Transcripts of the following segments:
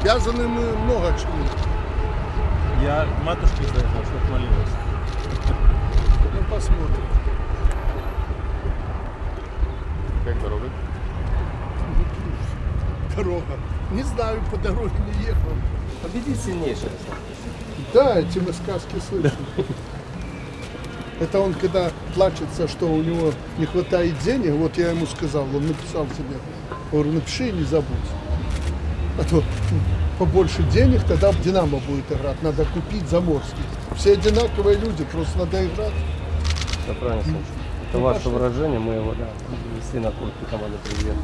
обязаны мы много чему. Я матушке за это, чтобы молилась. Ну, посмотрим. Как дорога? Дорога. Не знаю, по дороге не ехал. Победит сильнейший. Да, эти мы сказки слышим. Это он, когда плачется, что у него не хватает денег, вот я ему сказал, он написал себе, говорю, напиши и не забудь. То побольше денег, тогда Динамо будет играть. Надо купить Заморский. Все одинаковые люди, просто надо играть. Это правильно. Это Ну, ваше выражение, мы его да, внесли на куртку команды «Привет».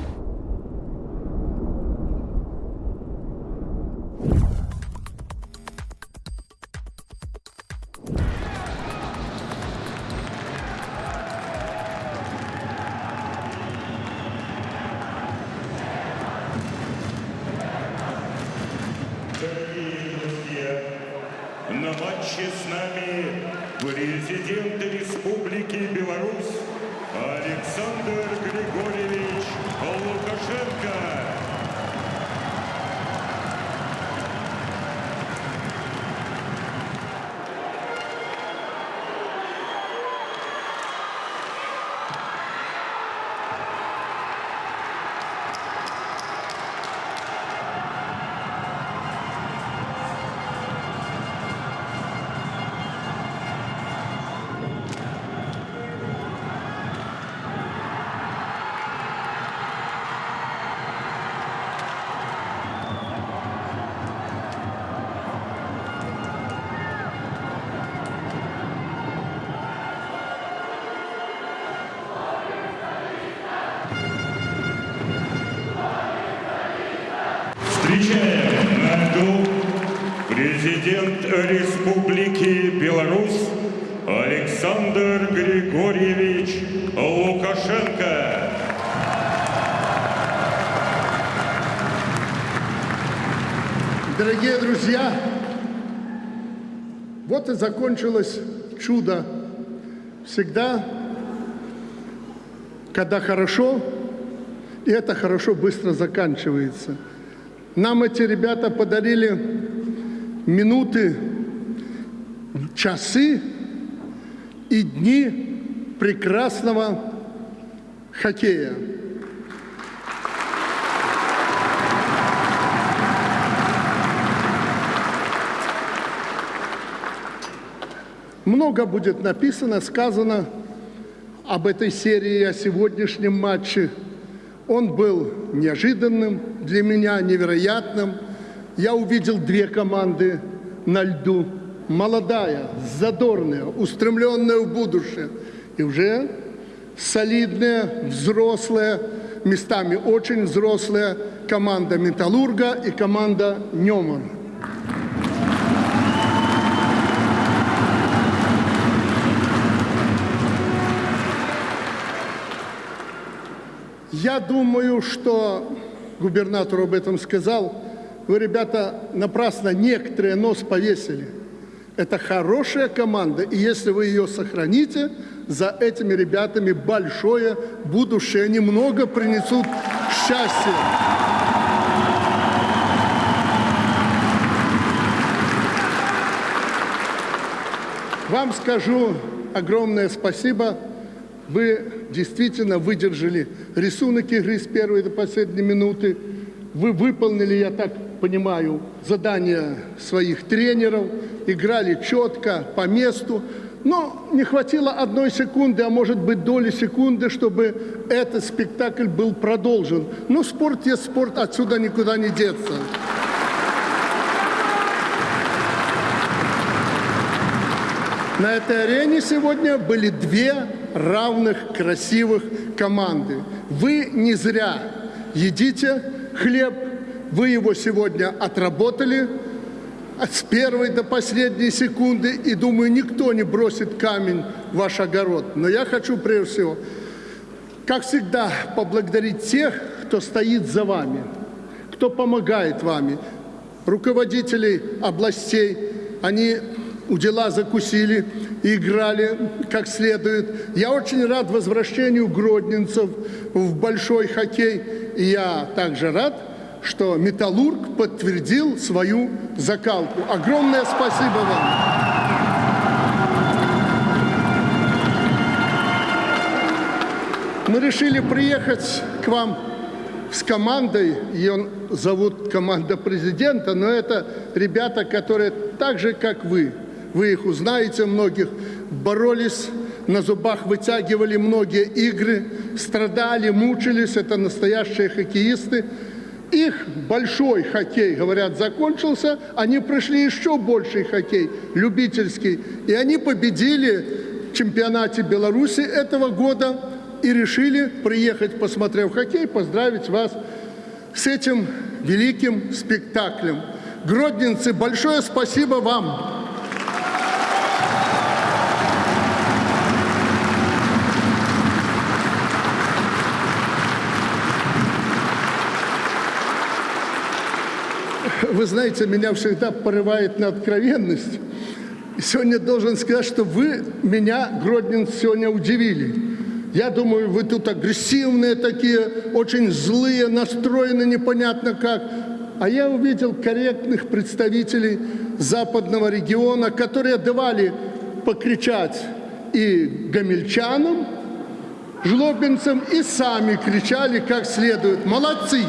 Александр Григорьевич Лукашенко. Дорогие друзья, вот и закончилось чудо. Всегда, когда хорошо, и это хорошо быстро заканчивается. Нам эти ребята подарили минуты, часы и дни прекрасного хоккея. Много будет написано, сказано об этой серии, о сегодняшнем матче. Он был неожиданным для меня, невероятным. Я увидел две команды на льду. Молодая, задорная, устремленная в будущее. И уже солидная, взрослая, местами очень взрослая команда «Металлурга» и команда «Неман». Я думаю, что губернатор об этом сказал. Вы, ребята, напрасно некоторые нос повесили. Это хорошая команда, и если вы ее сохраните, за этими ребятами большое будущее. Они много принесут счастья. Вам скажу огромное спасибо. Вы действительно выдержали рисунок игры с первой до последней минуты. Вы выполнили, я так понимаю, задания своих тренеров, играли четко, по месту. Но не хватило одной секунды, а может быть доли секунды, чтобы этот спектакль был продолжен. Но спорт есть спорт, отсюда никуда не деться. На этой арене сегодня были две равных, красивых команды. Вы не зря едите хлеб, вы его сегодня отработали с первой до последней секунды, и думаю, никто не бросит камень в ваш огород. Но я хочу прежде всего, как всегда, поблагодарить тех, кто стоит за вами, кто помогает вами, руководителей областей. Они у дела закусили и играли как следует. Я очень рад возвращению гродненцев в большой хоккей. И я также рад, что «Металлург» подтвердил свою закалку. Огромное спасибо вам. Мы решили приехать к вам с командой, ее зовут команда президента, но это ребята, которые так же, как вы, вы их узнаете многих, боролись, на зубах вытягивали многие игры, страдали, мучились, это настоящие хоккеисты. Их большой хоккей, говорят, закончился, они прошли еще больший хоккей, любительский, и они победили в чемпионате Беларуси этого года и решили приехать, посмотрев хоккей, поздравить вас с этим великим спектаклем. Гродненцы, большое спасибо вам. Вы знаете, меня всегда порывает на откровенность. Сегодня должен сказать, что вы меня, Гродненцы, сегодня удивили. Я думаю, вы тут агрессивные такие, очень злые, настроены непонятно как. А я увидел корректных представителей западного региона, которые давали покричать и гамельчанам, жлобинцам, и сами кричали как следует. Молодцы!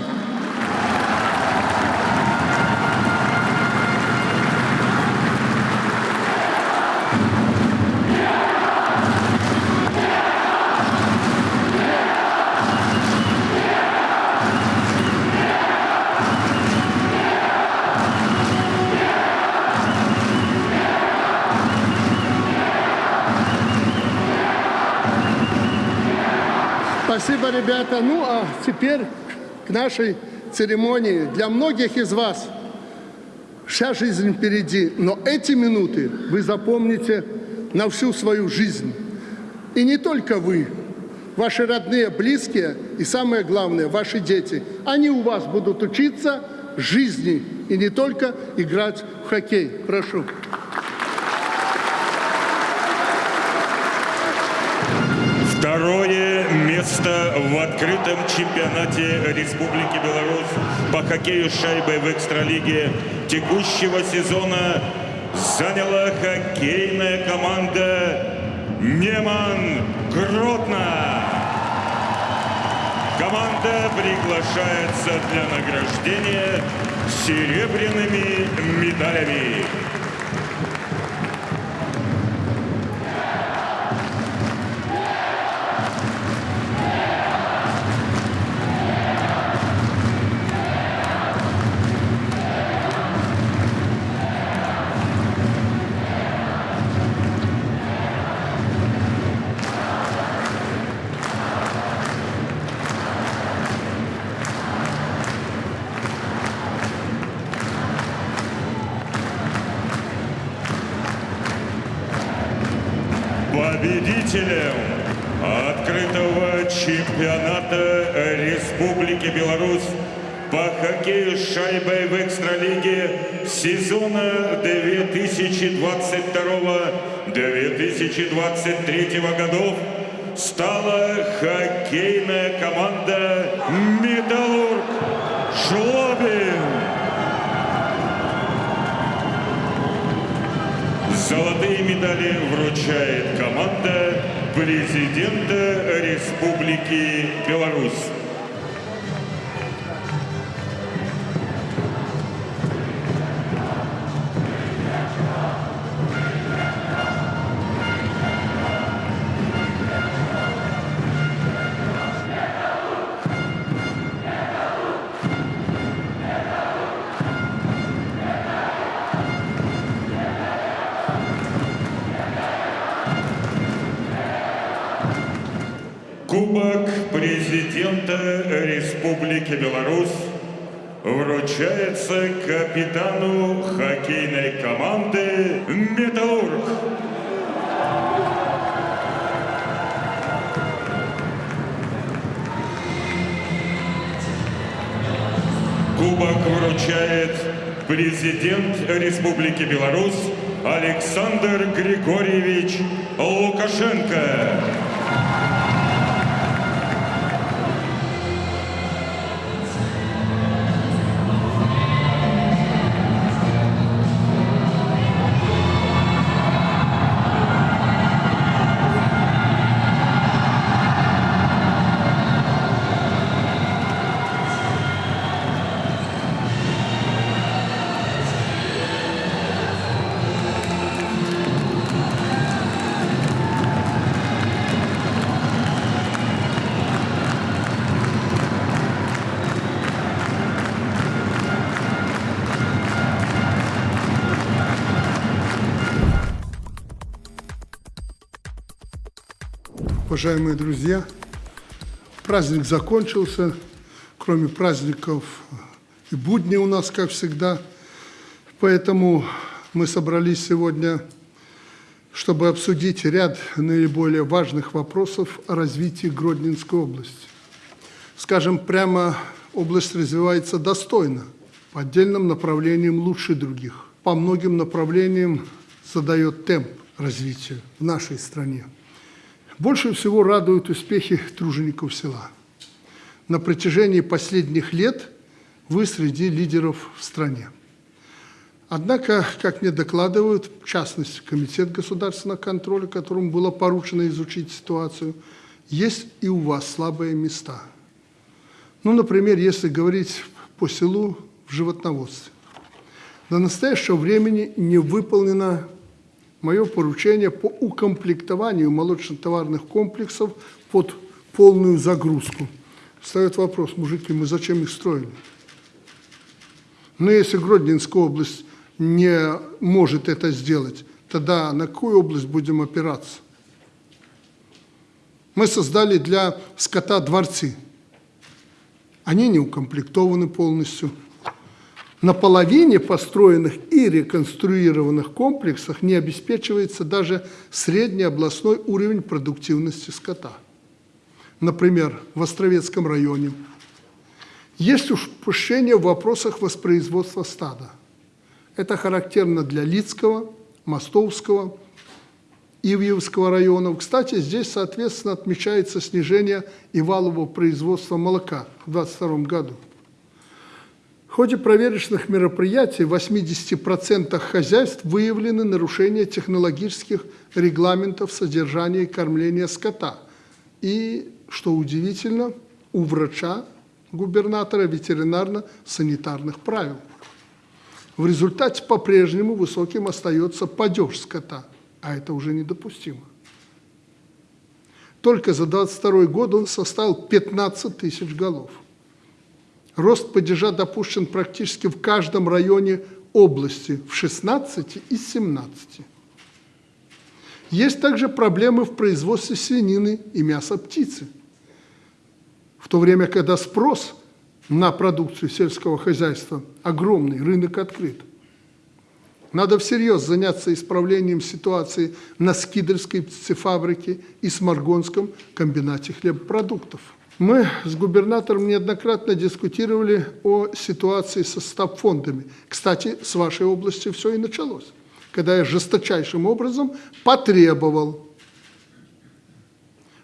Ребята. Ну, а теперь к нашей церемонии. Для многих из вас вся жизнь впереди, но эти минуты вы запомните на всю свою жизнь. И не только вы, ваши родные, близкие и, самое главное, ваши дети. Они у вас будут учиться жизни и не только играть в хоккей. Прошу. Второе место в открытом чемпионате Республики Беларусь по хоккею с шайбой в экстралиге текущего сезона заняла хоккейная команда Неман Гродно. Команда приглашается для награждения серебряными медалями. 2022-2023 годов стала хоккейная команда «Металлург Жлобин». Золотые медали вручает команда президента Республики Беларусь. Вручается капитану хоккейной команды «Металлург». Кубок вручает президент Республики Беларусь Александр Григорьевич Лукашенко. Уважаемые друзья, праздник закончился. Кроме праздников и будни у нас, как всегда. Поэтому мы собрались сегодня, чтобы обсудить ряд наиболее важных вопросов о развитии Гродненской области. Скажем прямо, область развивается достойно, по отдельным направлениям лучше других. По многим направлениям задает темп развития в нашей стране. Больше всего радуют успехи тружеников села. На протяжении последних лет вы среди лидеров в стране. Однако, как мне докладывают, в частности, Комитет государственного контроля, которому было поручено изучить ситуацию, есть и у вас слабые места. Ну, например, если говорить по селу в животноводстве. До настоящего времени не выполнено мое поручение по укомплектованию молочно-товарных комплексов под полную загрузку. Встает вопрос, мужики, мы зачем их строили? Но если Гродненская область не может это сделать, тогда на какую область будем опираться? Мы создали для скота дворцы. Они не укомплектованы полностью – на половине построенных и реконструированных комплексах не обеспечивается даже средний областной уровень продуктивности скота. Например, в Островецком районе есть упущение в вопросах воспроизводства стада. Это характерно для Лицкого, Мостовского, Ивьевского районов. Кстати, здесь, соответственно, отмечается снижение и валового производства молока в 2022 году ходе проверочных мероприятий в 80% хозяйств выявлены нарушения технологических регламентов содержания и кормления скота. И, что удивительно, у врача, губернатора ветеринарно-санитарных правил. В результате по-прежнему высоким остается падеж скота, а это уже недопустимо. Только за 22 год он составил 15 тысяч голов – Рост падежа допущен практически в каждом районе области, в 16 из 17. Есть также проблемы в производстве свинины и мяса птицы. В то время, когда спрос на продукцию сельского хозяйства огромный, рынок открыт. Надо всерьез заняться исправлением ситуации на Скидерской птицефабрике и Сморгонском комбинате хлебопродуктов. Мы с губернатором неоднократно дискутировали о ситуации со стабфондами. Кстати, с вашей области все и началось, когда я жесточайшим образом потребовал,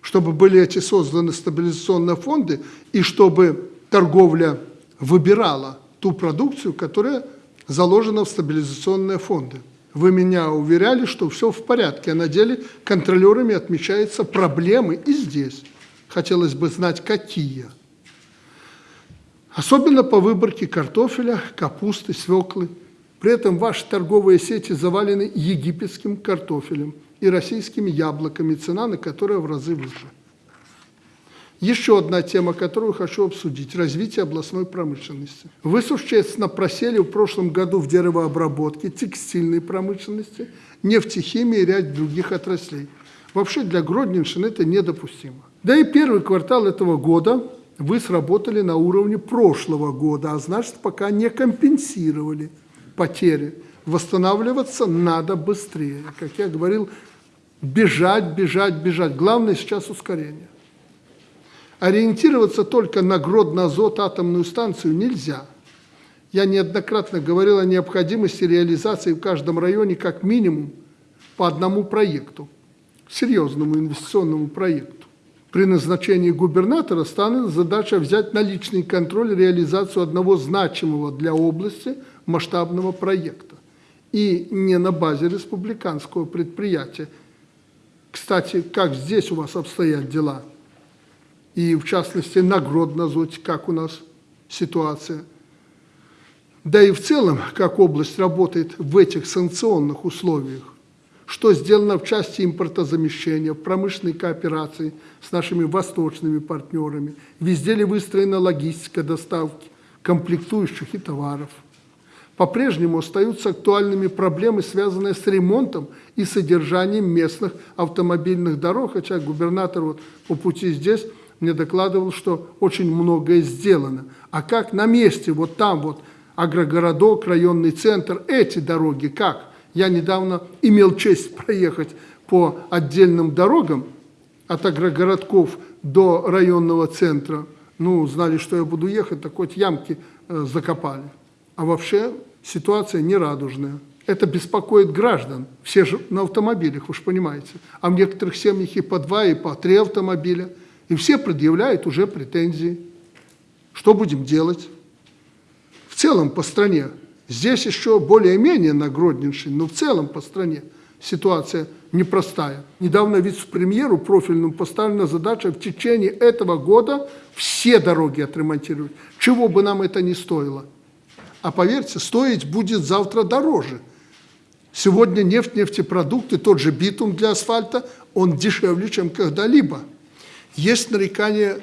чтобы были эти созданы стабилизационные фонды и чтобы торговля выбирала ту продукцию, которая заложена в стабилизационные фонды. Вы меня уверяли, что все в порядке, а на деле контролерами отмечаются проблемы и здесь. Хотелось бы знать, какие. Особенно по выборке картофеля, капусты, свеклы. При этом ваши торговые сети завалены египетским картофелем и российскими яблоками, цена на которые в разы выше. Еще одна тема, которую хочу обсудить – развитие областной промышленности. Вы существенно просели в прошлом году в деревообработке, текстильной промышленности, нефтехимии и ряд других отраслей. Вообще для Гродненщины это недопустимо. Да и первый квартал этого года вы сработали на уровне прошлого года, а значит, пока не компенсировали потери. Восстанавливаться надо быстрее. Как я говорил, бежать, бежать, бежать. Главное сейчас ускорение. Ориентироваться только на Гродно-Азот атомную станцию нельзя. Я неоднократно говорил о необходимости реализации в каждом районе как минимум по одному проекту, серьезному инвестиционному проекту. При назначении губернатора станет задача взять на личный контроль реализацию одного значимого для области масштабного проекта. И не на базе республиканского предприятия. Кстати, как здесь у вас обстоят дела? И в частности, на Гродно-Зоте, как у нас ситуация? Да и в целом, как область работает в этих санкционных условиях что сделано в части импортозамещения, в промышленной кооперации с нашими восточными партнерами, везде ли выстроена логистика доставки комплектующих и товаров. По-прежнему остаются актуальными проблемы, связанные с ремонтом и содержанием местных автомобильных дорог, хотя губернатор вот по пути здесь мне докладывал, что очень многое сделано. А как на месте, вот там вот агрогородок, районный центр, эти дороги, как? Я недавно имел честь проехать по отдельным дорогам от агрогородков до районного центра. Ну, знали, что я буду ехать, так хоть ямки э, закопали. А вообще ситуация нерадужная. Это беспокоит граждан. Все же на автомобилях, же понимаете. А в некоторых семьях и по два, и по три автомобиля. И все предъявляют уже претензии. Что будем делать? В целом по стране Здесь еще более-менее на Гродненщине, но в целом по стране ситуация непростая. Недавно вице-премьеру профильному поставлена задача в течение этого года все дороги отремонтировать, чего бы нам это ни стоило. А поверьте, стоить будет завтра дороже. Сегодня нефть, нефтепродукты, тот же битум для асфальта, он дешевле, чем когда-либо. Есть нарекания,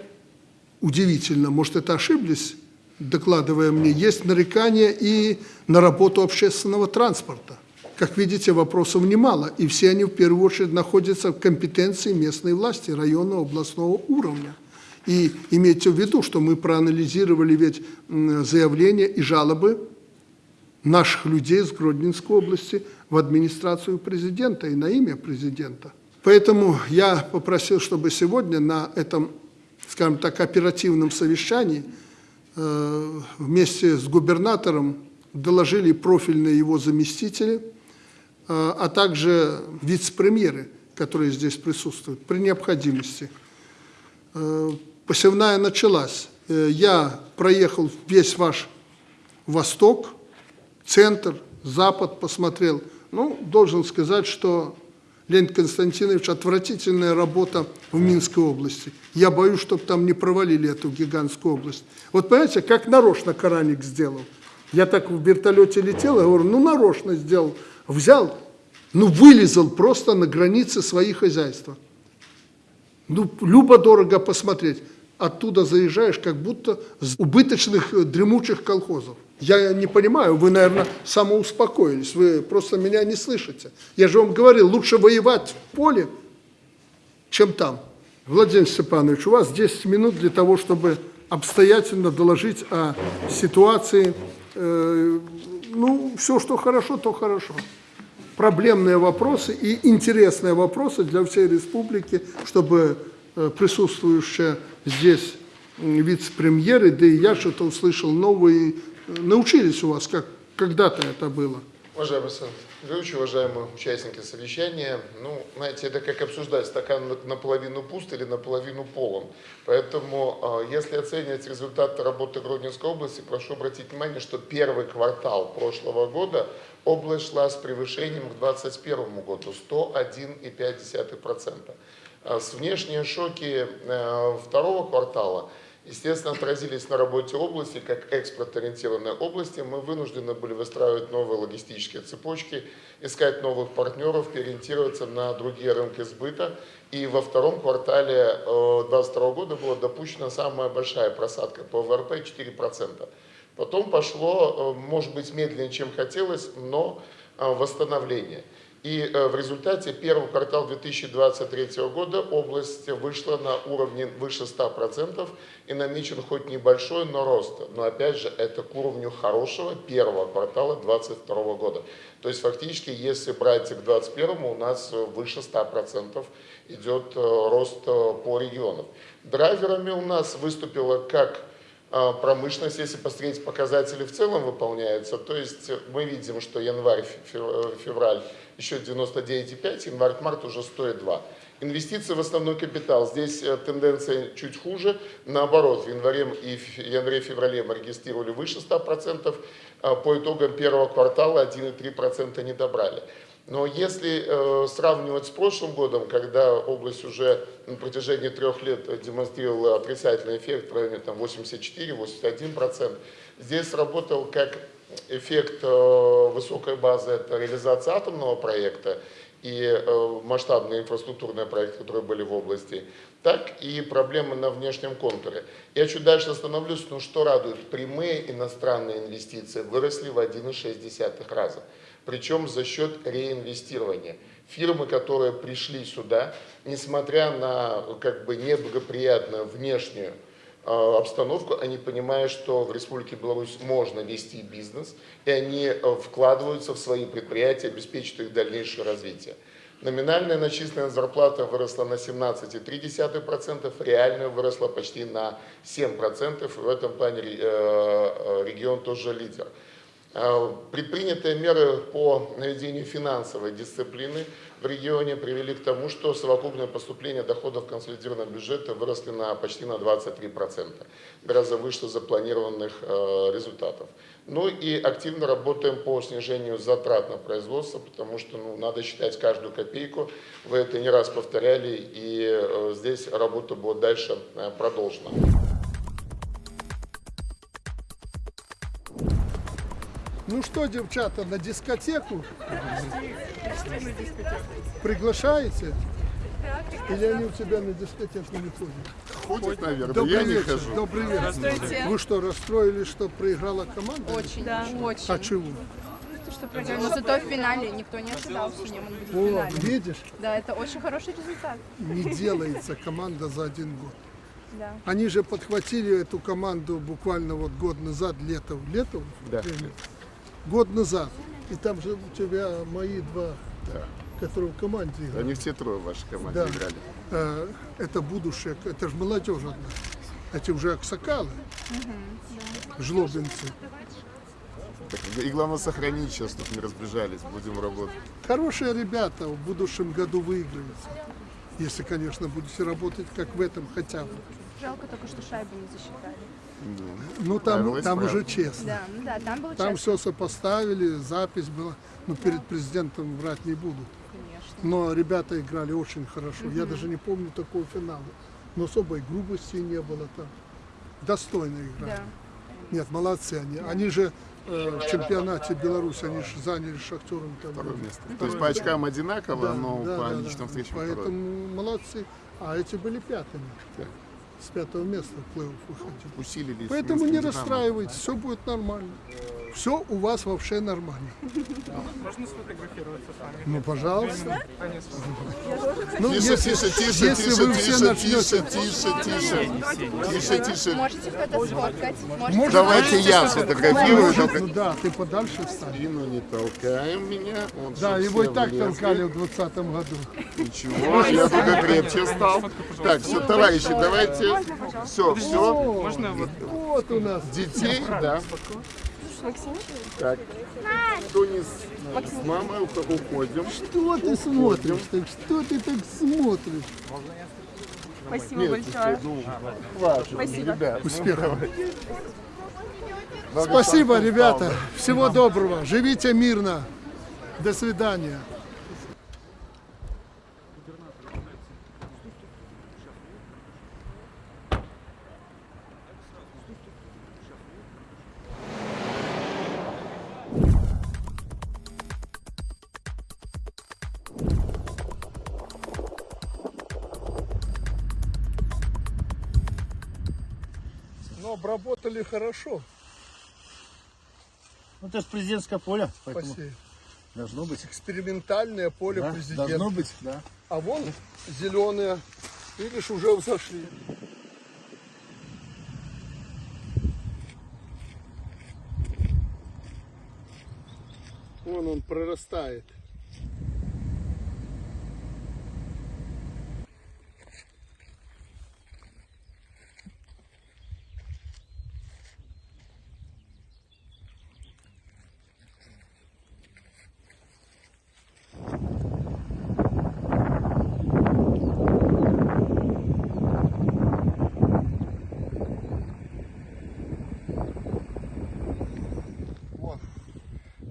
удивительно, может это ошиблись, докладывая мне, есть нарекания и на работу общественного транспорта. Как видите, вопросов немало, и все они в первую очередь находятся в компетенции местной власти, районного, областного уровня. И имейте в виду, что мы проанализировали ведь заявления и жалобы наших людей из Гродненской области в администрацию президента и на имя президента. Поэтому я попросил, чтобы сегодня на этом, скажем так, оперативном совещании вместе с губернатором доложили профильные его заместители, э, а также вице-премьеры, которые здесь присутствуют, при необходимости. Э, посевная началась. Я проехал весь ваш восток, центр, запад посмотрел. Ну, должен сказать, что Леонид Константинович, отвратительная работа в Минской области. Я боюсь, чтобы там не провалили эту гигантскую область. Вот понимаете, как нарочно Караник сделал. Я так в вертолете летел, я говорю, ну нарочно сделал. Взял, ну вылезал просто на границе своих хозяйства. Ну, любо-дорого посмотреть. Оттуда заезжаешь, как будто с убыточных э, дремучих колхозов. Я не понимаю, вы, наверное, самоуспокоились, вы просто меня не слышите. Я же вам говорил, лучше воевать в поле, чем там. Владимир Степанович, у вас 10 минут для того, чтобы обстоятельно доложить о ситуации. Э, ну, все, что хорошо, то хорошо. Проблемные вопросы и интересные вопросы для всей республики, чтобы э, присутствующие здесь вице-премьеры, да и я что-то услышал новые научились у вас, как когда-то это было? Уважаемый Александр Григорьевич, уважаемые участники совещания, ну, знаете, это как обсуждать, стакан наполовину пуст или наполовину полон. Поэтому, а, если оценивать результаты работы Гродненской области, прошу обратить внимание, что первый квартал прошлого года область шла с превышением к 2021 году 101,5%. А с внешние шоки э, второго квартала – естественно, отразились на работе области, как экспорт-ориентированной области. Мы вынуждены были выстраивать новые логистические цепочки, искать новых партнеров, переориентироваться на другие рынки сбыта. И во втором квартале 2022 э, года была допущена самая большая просадка по ВРП 4%. Потом пошло, э, может быть, медленнее, чем хотелось, но э, восстановление. И э, в результате первого квартала 2023 года область вышла на уровне выше 100% и намечен хоть небольшой, но рост. Но опять же, это к уровню хорошего первого квартала 2022 года. То есть фактически, если брать к 2021, у нас выше 100% идет э, рост э, по регионам. Драйверами у нас выступила как Промышленность, если посмотреть показатели в целом выполняются, то есть мы видим, что январь, фев- февраль еще 99,5, январь-март уже 102. Инвестиции в основной капитал. Здесь э, тенденция чуть хуже. Наоборот, в январе и январе-феврале мы регистрировали выше 100%. а По итогам первого квартала 1,3% не добрали. Но если э, сравнивать с прошлым годом, когда область уже на протяжении трех лет демонстрировала отрицательный эффект в районе там, 84-81%, здесь сработал как эффект э, высокой базы, это реализация атомного проекта и э, масштабные инфраструктурные проекты, которые были в области, так и проблемы на внешнем контуре. Я чуть дальше остановлюсь, но что радует, прямые иностранные инвестиции выросли в 1,6 раза причем за счет реинвестирования. Фирмы, которые пришли сюда, несмотря на как бы неблагоприятную внешнюю э, обстановку, они понимают, что в Республике Беларусь можно вести бизнес, и они э, вкладываются в свои предприятия, обеспечивают их дальнейшее развитие. Номинальная начисленная зарплата выросла на 17,3%, реальная выросла почти на 7%. В этом плане э, э, регион тоже лидер. Э, Предпринятые меры по наведению финансовой дисциплины в регионе привели к тому, что совокупное поступление доходов консолидированного бюджета выросли на почти на 23%, гораздо выше запланированных э, результатов. Ну и активно работаем по снижению затрат на производство, потому что ну, надо считать каждую копейку. Вы это не раз повторяли, и э, здесь работа будет дальше продолжена. Ну что, девчата, на дискотеку? Приглашаете? Или они у тебя на дискотеку не ходят? Ходит, наверное, Добрый вечер, добрый вечер. Здравствуйте. Вы что, расстроились, что проиграла команда? Очень, да. очень. А чего? Что проиграли. Но зато в финале никто не ожидал, что Неман будет в О, финале. видишь, Да, это очень хороший результат. не делается команда за один год. Да. Они же подхватили эту команду буквально вот год назад, летом. Летом? Да. Или? Год назад. И там же у тебя мои два, которые в команде играют. Они все трое в вашей команде Да. играли. Э, это будущее, это же молодежь одна. Эти уже аксакалы, жлобинцы. И главное сохранить сейчас, чтобы не разбежались, будем работать. Хорошие ребята в будущем году выиграются. Если, конечно, будете работать как в этом хотя бы. Жалко только, что шайбу не засчитали. Ну там, там уже честно. Да, ну да, там было Там честно, все сопоставили, запись была. Ну, перед президентом врать не буду. конечно. Но ребята играли очень хорошо. Я даже не помню такого финала. Но особой грубости не было там. Достойно играли. Да. Нет, молодцы они. Они же э, в чемпионате Беларуси, они же заняли шахтером там. Второе место. То есть по очкам одинаково, Да, но да, по да, личным да. встречам второе. Поэтому молодцы. А эти были пятыми. Так. С пятого места в плей-офф выходили. Усилились. Поэтому не расстраивайтесь, все будет нормально. Все у вас вообще нормально. Можно сфотографироваться с вами? Ну, пожалуйста. Ну, Тише, если, тише, тише, если тише, вы все тише, начнете... тише, тише, тише, тише, тише. Можете кто-то сфоткать. Можете Давайте я сфотографирую, ну да, ты подальше встань. спину не толкаем меня. Вот, Да, его и так толкали в 2020 году. Ничего, я только крепче стал. Так, все, товарищи, давайте. Все, все. Можно вот Вот у нас. Детей, да. Так, кто не с, с мамой ух- уходим. Что ты смотришь? Так что ты так смотришь? Спасибо Нет, большое. ну, хватит, ребят. Успехов. Спасибо, ребята. Всего доброго. Живите мирно. До свидания. Обработали хорошо. Ну, это же президентское поле, поэтому Спасибо. должно быть. Экспериментальное поле Да, президента. должно быть, да. А вон зеленые, видишь, уже взошли. Вон он прорастает.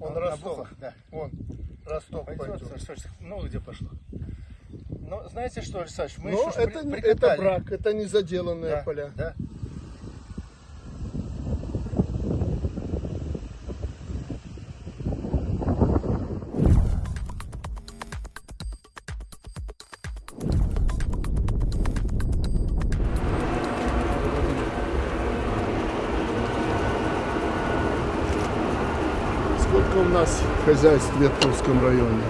Он а, Ростов. Да. Вон, Ростов пойдет. Ну, где пошло? Ну, знаете что, Александр, мы Но еще это, при, это брак, это незаделанные да, поля. Да. Хозяйств в Ветковском районе?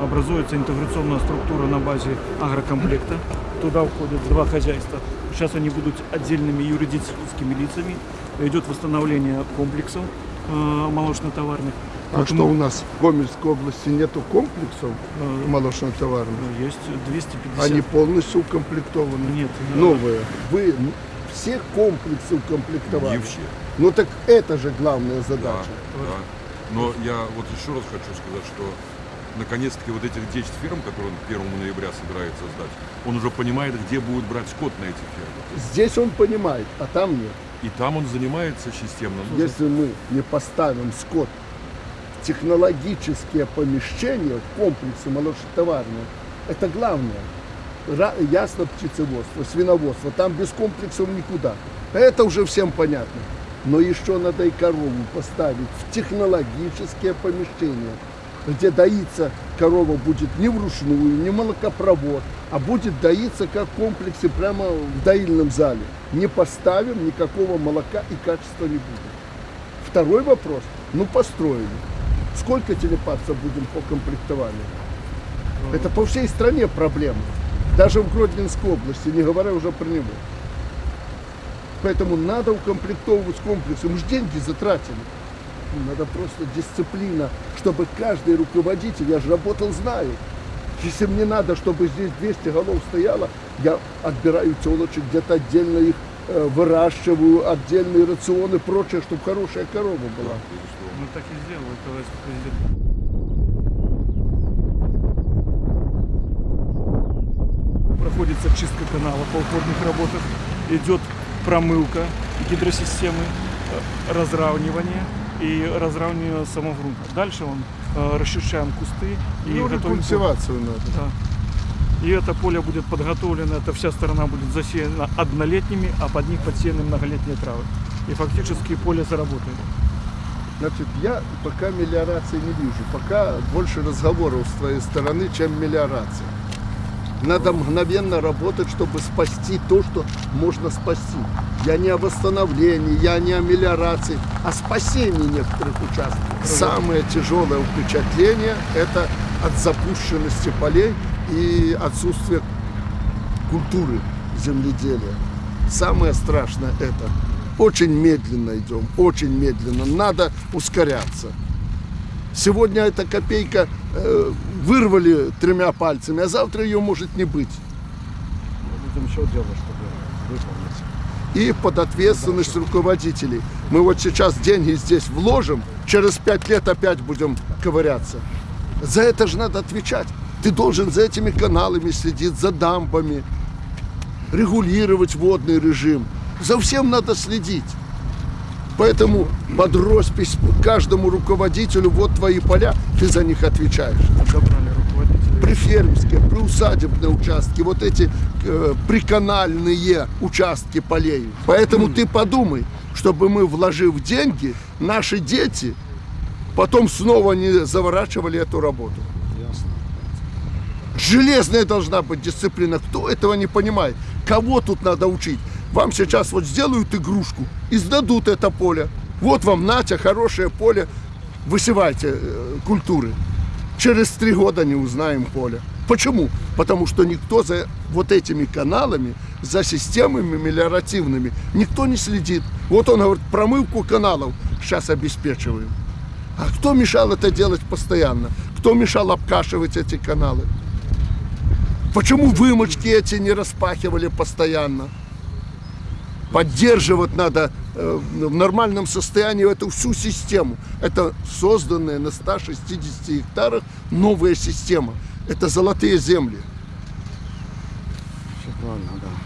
Образуется интеграционная структура на базе агрокомплекта. Туда входят два хозяйства. Сейчас они будут отдельными юридическими лицами. Идет восстановление комплексов э, молочно-товарных. А что у нас в Гомельской области нету комплексов Э, молочно-товарных? Есть 250. Они полностью укомплектованы? Нет, да. Новые. Вы все комплексы укомплектовали? Не все. Ну так это же главная Да, задача. да. Но я вот еще раз хочу сказать, что наконец-таки вот этих 10 ферм, которые он к 1 ноября собирается сдать, он уже понимает, где будет брать скот на эти фермы. Здесь он понимает, а там нет. И там он занимается системно. Ну, Если мы не поставим скот в технологические помещения, в комплексы молочно-товарные, это главное. Ясно птицеводство, свиноводство, там без комплексов никуда. Это уже всем понятно. Но еще надо и корову поставить в технологические помещения, где доиться корова будет не вручную, не молокопровод, а будет доиться как в комплексе прямо в доильном зале. Не поставим, никакого молока и качества не будет. Второй вопрос. Ну, построили. Сколько телепаться будем по комплектованию? Это по всей стране проблема. Даже в Гродненской области, не говоря уже про него. Поэтому надо укомплектовывать комплексы. Мы же деньги затратили. Ну, Надо просто дисциплина, чтобы каждый руководитель, я же работал, знаю. Если мне надо, чтобы здесь 200 голов стояло, я отбираю телочек, где-то отдельно их э, выращиваю, отдельные рационы и прочее, чтобы хорошая корова была. Мы так и сделали, товарищ президент. Проходится чистка канала по уходных работах. Идет промывка гидросистемы, э, разравнивание и разравнивание самого грунта. Дальше он э, расчищаем кусты и Ну, готовим рекультивацию надо. Да. И это поле будет подготовлено, эта вся сторона будет засеяна однолетними, а под них подсеяны многолетние травы. И фактически поле заработает. Значит, я пока мелиорации не вижу. Пока больше разговоров с твоей стороны, чем мелиорация. Надо мгновенно работать, чтобы спасти то, что можно спасти. Я не о восстановлении, я не о мелиорации, а спасении некоторых участков. Самое тяжелое впечатление – это от запущенности полей и отсутствия культуры земледелия. Самое страшное это. Очень медленно идем, очень медленно. Надо ускоряться. Сегодня эта копейка э, вырвали тремя пальцами, а завтра ее может не быть. Будем еще делать, чтобы выполнить. И под ответственность руководителей. Мы вот сейчас деньги здесь вложим, через пять лет опять будем ковыряться. За это же надо отвечать. Ты должен за этими каналами следить, за дамбами, регулировать водный режим. За всем надо следить. Поэтому под роспись каждому руководителю, вот твои поля, ты за них отвечаешь. Забрали руководителя. Прифермерские, приусадебные участки, вот эти э, приканальные участки полей. Поэтому ты подумай, чтобы мы, вложив деньги, наши дети потом снова не заворачивали эту работу. Железная должна быть дисциплина. Кто этого не понимает? Кого тут надо учить? Вам сейчас вот сделают игрушку и сдадут это поле. Вот вам, Натя, хорошее поле. Высевайте э, культуры. Через три года не узнаем поле. Почему? Потому что никто за вот этими каналами, за системами мелиоративными, никто не следит. Вот он говорит, промывку каналов сейчас обеспечиваем. А кто мешал это делать постоянно? Кто мешал обкашивать эти каналы? Почему вымочки эти не распахивали постоянно? Поддерживать надо э, в нормальном состоянии эту всю систему. Это созданная на 160 гектарах новая система. Это золотые земли. Правильно, да.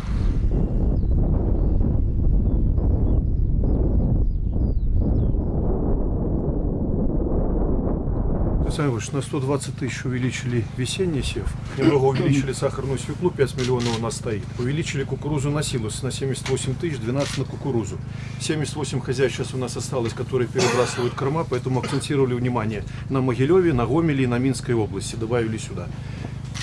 Александр Ильич, на 120 тысяч увеличили весенний сев, немного увеличили сахарную свеклу, 5 миллионов у нас стоит. Увеличили кукурузу на силус на 78 тысяч, 12 на кукурузу. 78 хозяйств сейчас у нас осталось, которые перебрасывают корма, поэтому акцентировали внимание на Могилеве, на Гомеле и на Минской области, добавили сюда.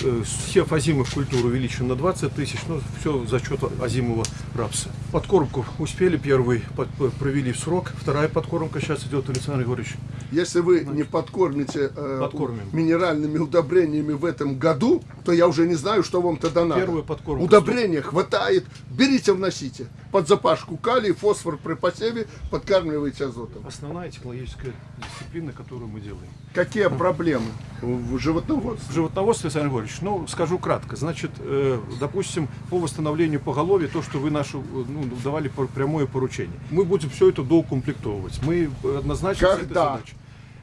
Э, Сев озимых культур увеличен на 20 тысяч, ну, все за счет озимого рапса. Подкормку успели первый, под- провели в срок, вторая подкормка сейчас идет, Александр Григорьевич. Если вы не подкормите э, Подкормим. минеральными удобрениями в этом году, то я уже не знаю, что вам тогда надо. Первую подкормку Удобрения хватает, берите, вносите. Под запашку калий, фосфор при посеве, подкармливайте азотом. Основная технологическая дисциплина, которую мы делаем. Какие проблемы в животноводстве? В животноводстве, Александр Григорьевич, ну, скажу кратко. Значит, э, допустим, по восстановлению поголовья, то, что вы нашу, ну, давали пр- прямое поручение. Мы будем все это доукомплектовывать. Мы э, однозначно Когда?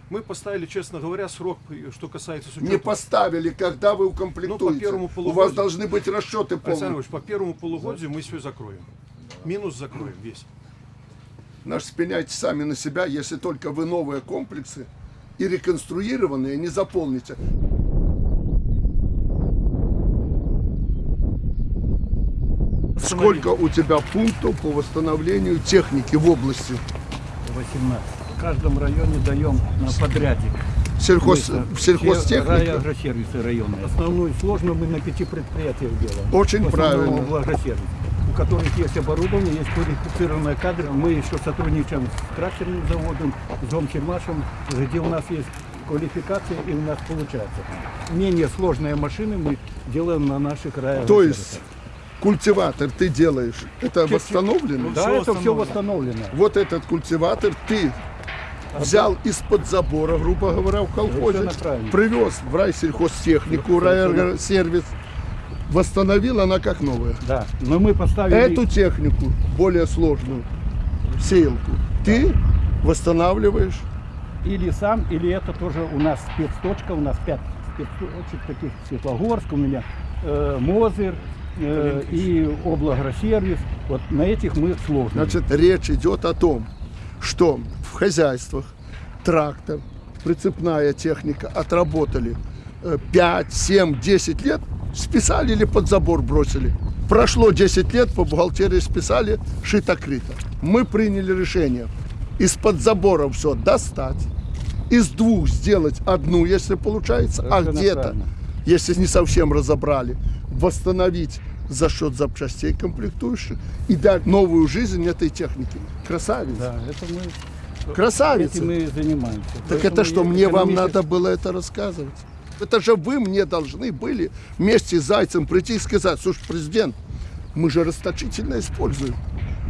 Мы поставили, честно говоря, срок, э, что касается с Не поставили, когда вы Ну, по укомплектуете. первому У вас полугодию. должны быть расчеты Александр полные. Григорьевич, по первому полугодию мы все закроем. Минус закроем весь. Наш спеняйте сами на себя, если только вы новые комплексы и реконструированные не заполните. Сколько у тебя пунктов по восстановлению техники в области? 18. В каждом районе даем на подрядик. Сельхоз, Мы, э, сельхозтехника? все Агросервисы районные. Основную сложную мы на пяти предприятиях делаем. Очень В правильно. в у которых есть оборудование, есть квалифицированные кадры. Мы еще сотрудничаем с тракторным заводом, с Домсельмашем, где у нас есть квалификация и у нас получается. Менее сложные машины мы делаем на наших районах. То есть культиватор ты делаешь, это восстановлено? Да, это все восстановлено. Вот этот культиватор ты взял из-под забора, грубо говоря, в колхозе, привез в райсельхозтехнику, райсервис, восстановил она как новая. Да, но мы поставили... Эту технику, более сложную, сеялку, ты восстанавливаешь. Или сам, или это тоже у нас спецточка, у нас пять спецточек таких, Светлогорск, у меня э, Мозырь э, и облгросервис. Вот на этих мы сложно. Значит, речь идет о том, что в хозяйствах трактор, прицепная техника отработали э, 5, 7, 10 лет, списали или под забор бросили. Прошло 10 лет, по бухгалтерии списали, шито-крыто. Мы приняли решение из-под забора все достать, из двух сделать одну, если получается, а где-то, если не совсем разобрали, восстановить за счет запчастей комплектующих и дать новую жизнь этой технике. Красавица. Да, это мы, Красавица. этим мы занимаемся. Так Поэтому это что, мне вам надо было это рассказывать? Это же вы мне должны были вместе с Зайцем прийти и сказать, слушай, президент, мы же расточительно используем.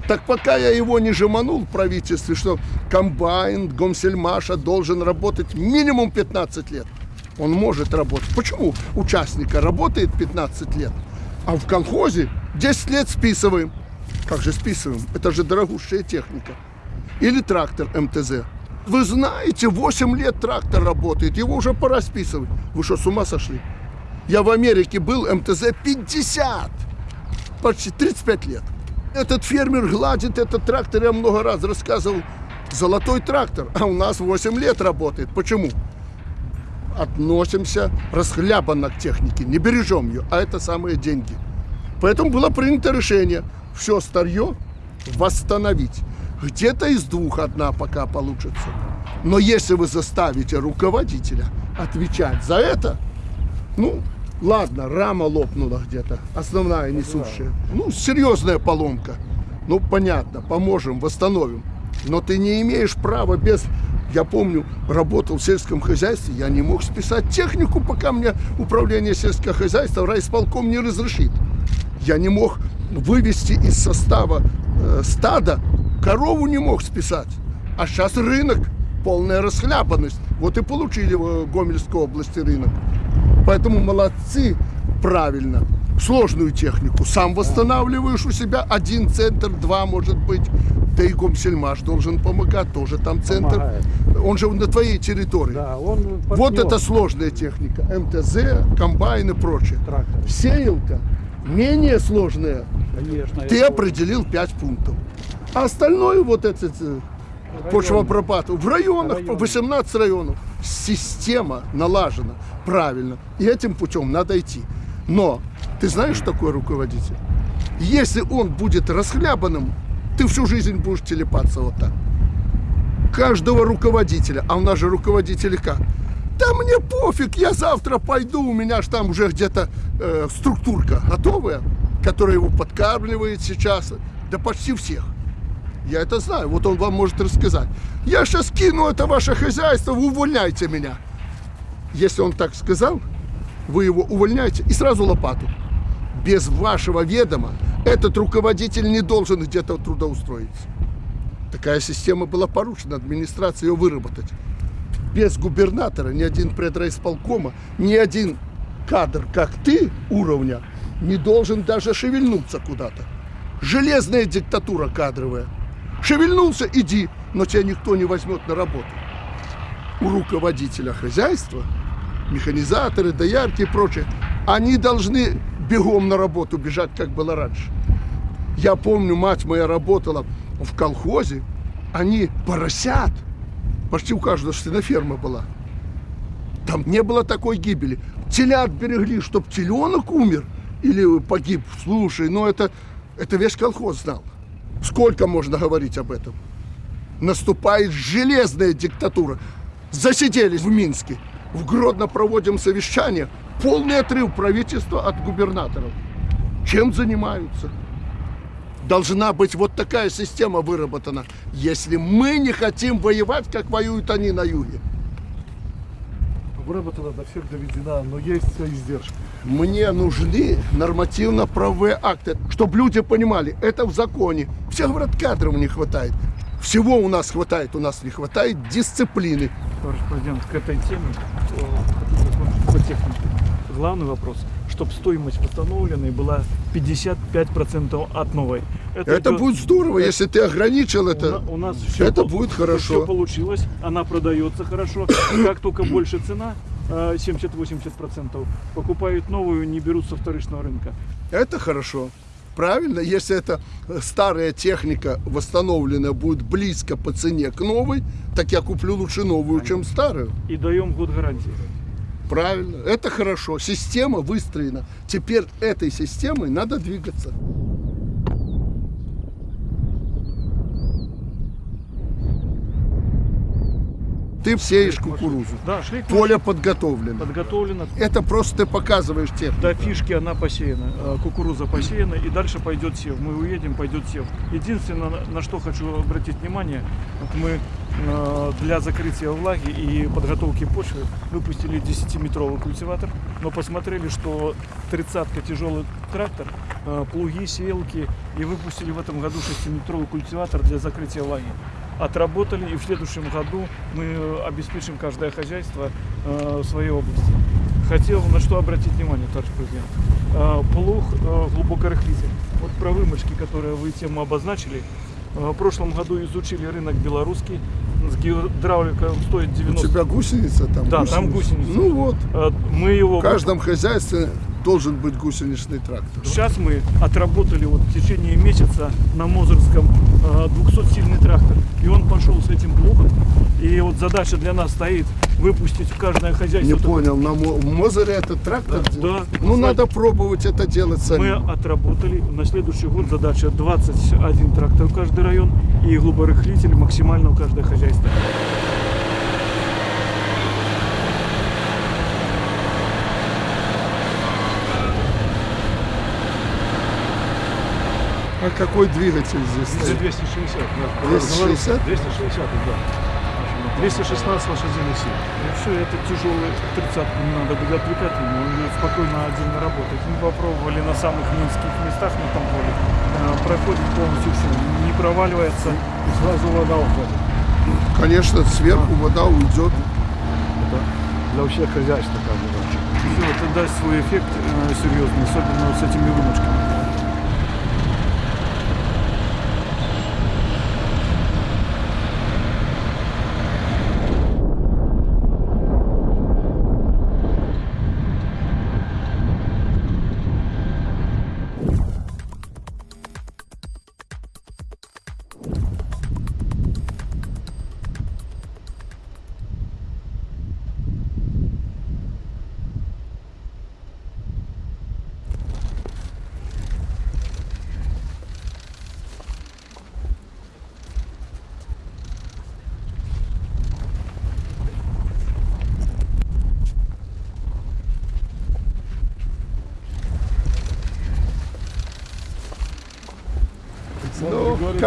Так пока я его не жеманул в правительстве, что комбайн Гомсельмаша должен работать минимум 15 лет. Он может работать. Почему участника работает 15 лет, а в колхозе 10 лет списываем? Как же списываем? Это же дорогущая техника. Или трактор МТЗ. Вы знаете, 8 лет трактор работает, его уже пора списывать. Вы что, с ума сошли? Я в Америке был, МТЗ 50, почти 35 лет. Этот фермер гладит этот трактор, я много раз рассказывал, золотой трактор, а у нас 8 лет работает. Почему? Относимся расхлябанно к технике, не бережем ее, а это самые деньги. Поэтому было принято решение все старье восстановить. Где-то из двух одна пока получится. Но если вы заставите руководителя отвечать за это, ну, ладно, рама лопнула где-то, основная несущая. Ну, серьезная поломка. Ну, понятно, поможем, восстановим. Но ты не имеешь права без... Я помню, работал в сельском хозяйстве, я не мог списать технику, пока мне управление сельского хозяйства райисполком не разрешит. Я не мог вывести из состава э, стада, корову не мог списать. А сейчас рынок, полная расхлябанность. Вот и получили в Гомельской области рынок. Поэтому молодцы, правильно. Сложную технику сам восстанавливаешь у себя. Один центр, два может быть. Да и Гомсельмаш должен помогать, тоже там центр. Помогает. Он же на твоей территории. Да, он Вот это сложная техника. МТЗ, комбайн и прочее. Трактор. Сеялка менее сложная. Конечно. Ты определил 5 пунктов. А остальное вот это э, почвопропаду. В районах, 18 районов. Система налажена правильно. И этим путем надо идти. Но ты знаешь, что такое руководитель? Если он будет расхлябанным, ты всю жизнь будешь телепаться вот так. Каждого руководителя, а у нас же руководители как? Да мне пофиг, я завтра пойду, у меня ж там уже где-то э, структурка готовая, которая его подкармливает сейчас, да почти всех. Я это знаю, вот он вам может рассказать. Я сейчас кину это ваше хозяйство, вы увольняйте меня. Если он так сказал, вы его увольняете и сразу лопату. Без вашего ведома этот руководитель не должен где-то трудоустроиться. Такая система была поручена администрации ее выработать. Без губернатора ни один предрайисполкома, ни один кадр, как ты, уровня, не должен даже шевельнуться куда-то. Железная диктатура кадровая. Шевельнулся, иди, но тебя никто не возьмет на работу. У руководителя хозяйства, механизаторы, доярки и прочее, они должны бегом на работу бежать, как было раньше. Я помню, мать моя работала в колхозе, они поросят, почти у каждого свиноферма была. Там не было такой гибели. Телят берегли, чтоб теленок умер или погиб. Слушай, ну это, это весь колхоз знал. Сколько можно говорить об этом? Наступает железная диктатура. Засиделись в Минске. В Гродно проводим совещание. Полный отрыв правительства от губернаторов. Чем занимаются? Должна быть вот такая система выработана, если мы не хотим воевать, как воюют они на юге. Выработана до всех доведена, но есть издержки. Мне нужны нормативно-правовые акты, чтобы люди понимали, это в законе. Все говорят, кадров не хватает. Всего у нас хватает, у нас не хватает дисциплины. Товарищ президент, к этой теме э, по технике. Главный вопрос, чтобы стоимость восстановленной была 55% от новой. Это, идет- будет здорово, если ты ограничил У это. на- У нас все, это будет хорошо. Все получилось, она продается хорошо. Как только больше цена, э, 70-80%, покупают новую, не берут со вторичного рынка. Это хорошо. Правильно, если эта старая техника восстановленная будет близко по цене к новой, так я куплю лучше новую, чем старую. И даем год гарантии. Правильно, это хорошо. Система выстроена. Теперь этой системой надо двигаться. Ты сеешь кукурузу. Да, шлейк Поле подготовлено. подготовлено. Это просто ты показываешь технику. До фишки она посеяна, э, кукуруза посеяна, и дальше пойдет сев. Мы уедем, пойдет сев. Единственное, на- что хочу обратить внимание, вот мы э, для закрытия влаги и подготовки почвы выпустили 10-метровый культиватор, но посмотрели, что тридцатка тяжелый трактор, э, плуги, сеялки, и выпустили в этом году 6-метровый культиватор для закрытия влаги. Отработали, и в следующем году мы э, обеспечим каждое хозяйство э, в своей области. Хотел на что обратить внимание, товарищ президент. Э, Плуг э, глубокорыхлитель. Вот про вымочки, которые вы тему обозначили. Э, В прошлом году изучили рынок белорусский. С гидравликой он стоит У 90. тебя гусеница там? Да, там гусеница. Ну вот, Э, Мы его в каждом хозяйстве должен быть гусеничный трактор. Сейчас мы отработали вот в течение месяца на Мозырском 200-сильный трактор. И он пошел с этим плугом. И вот задача для нас стоит выпустить в каждое хозяйство. Не понял, на Мозере этот трактор? Да, да. Ну надо пробовать это делать Мы самим. отработали. На следующий год задача 21 трактор в каждый район и глуборыхлитель максимально в каждое хозяйство. А какой двигатель здесь? Это стоит? 260, да. 260? 260, да. 216 лошадиных сил. И все, это тяжелый тридцатку не надо будет отвлекать ему, он будет спокойно отдельно работать. Мы попробовали на самых низких местах на том поле. Проходит полностью все, не проваливается. И сразу вода уходит. Конечно, сверху вода уйдет. Это для всех хозяйств такая задача. Все, это даст свой эффект э, серьезный, особенно вот с этими вымочками.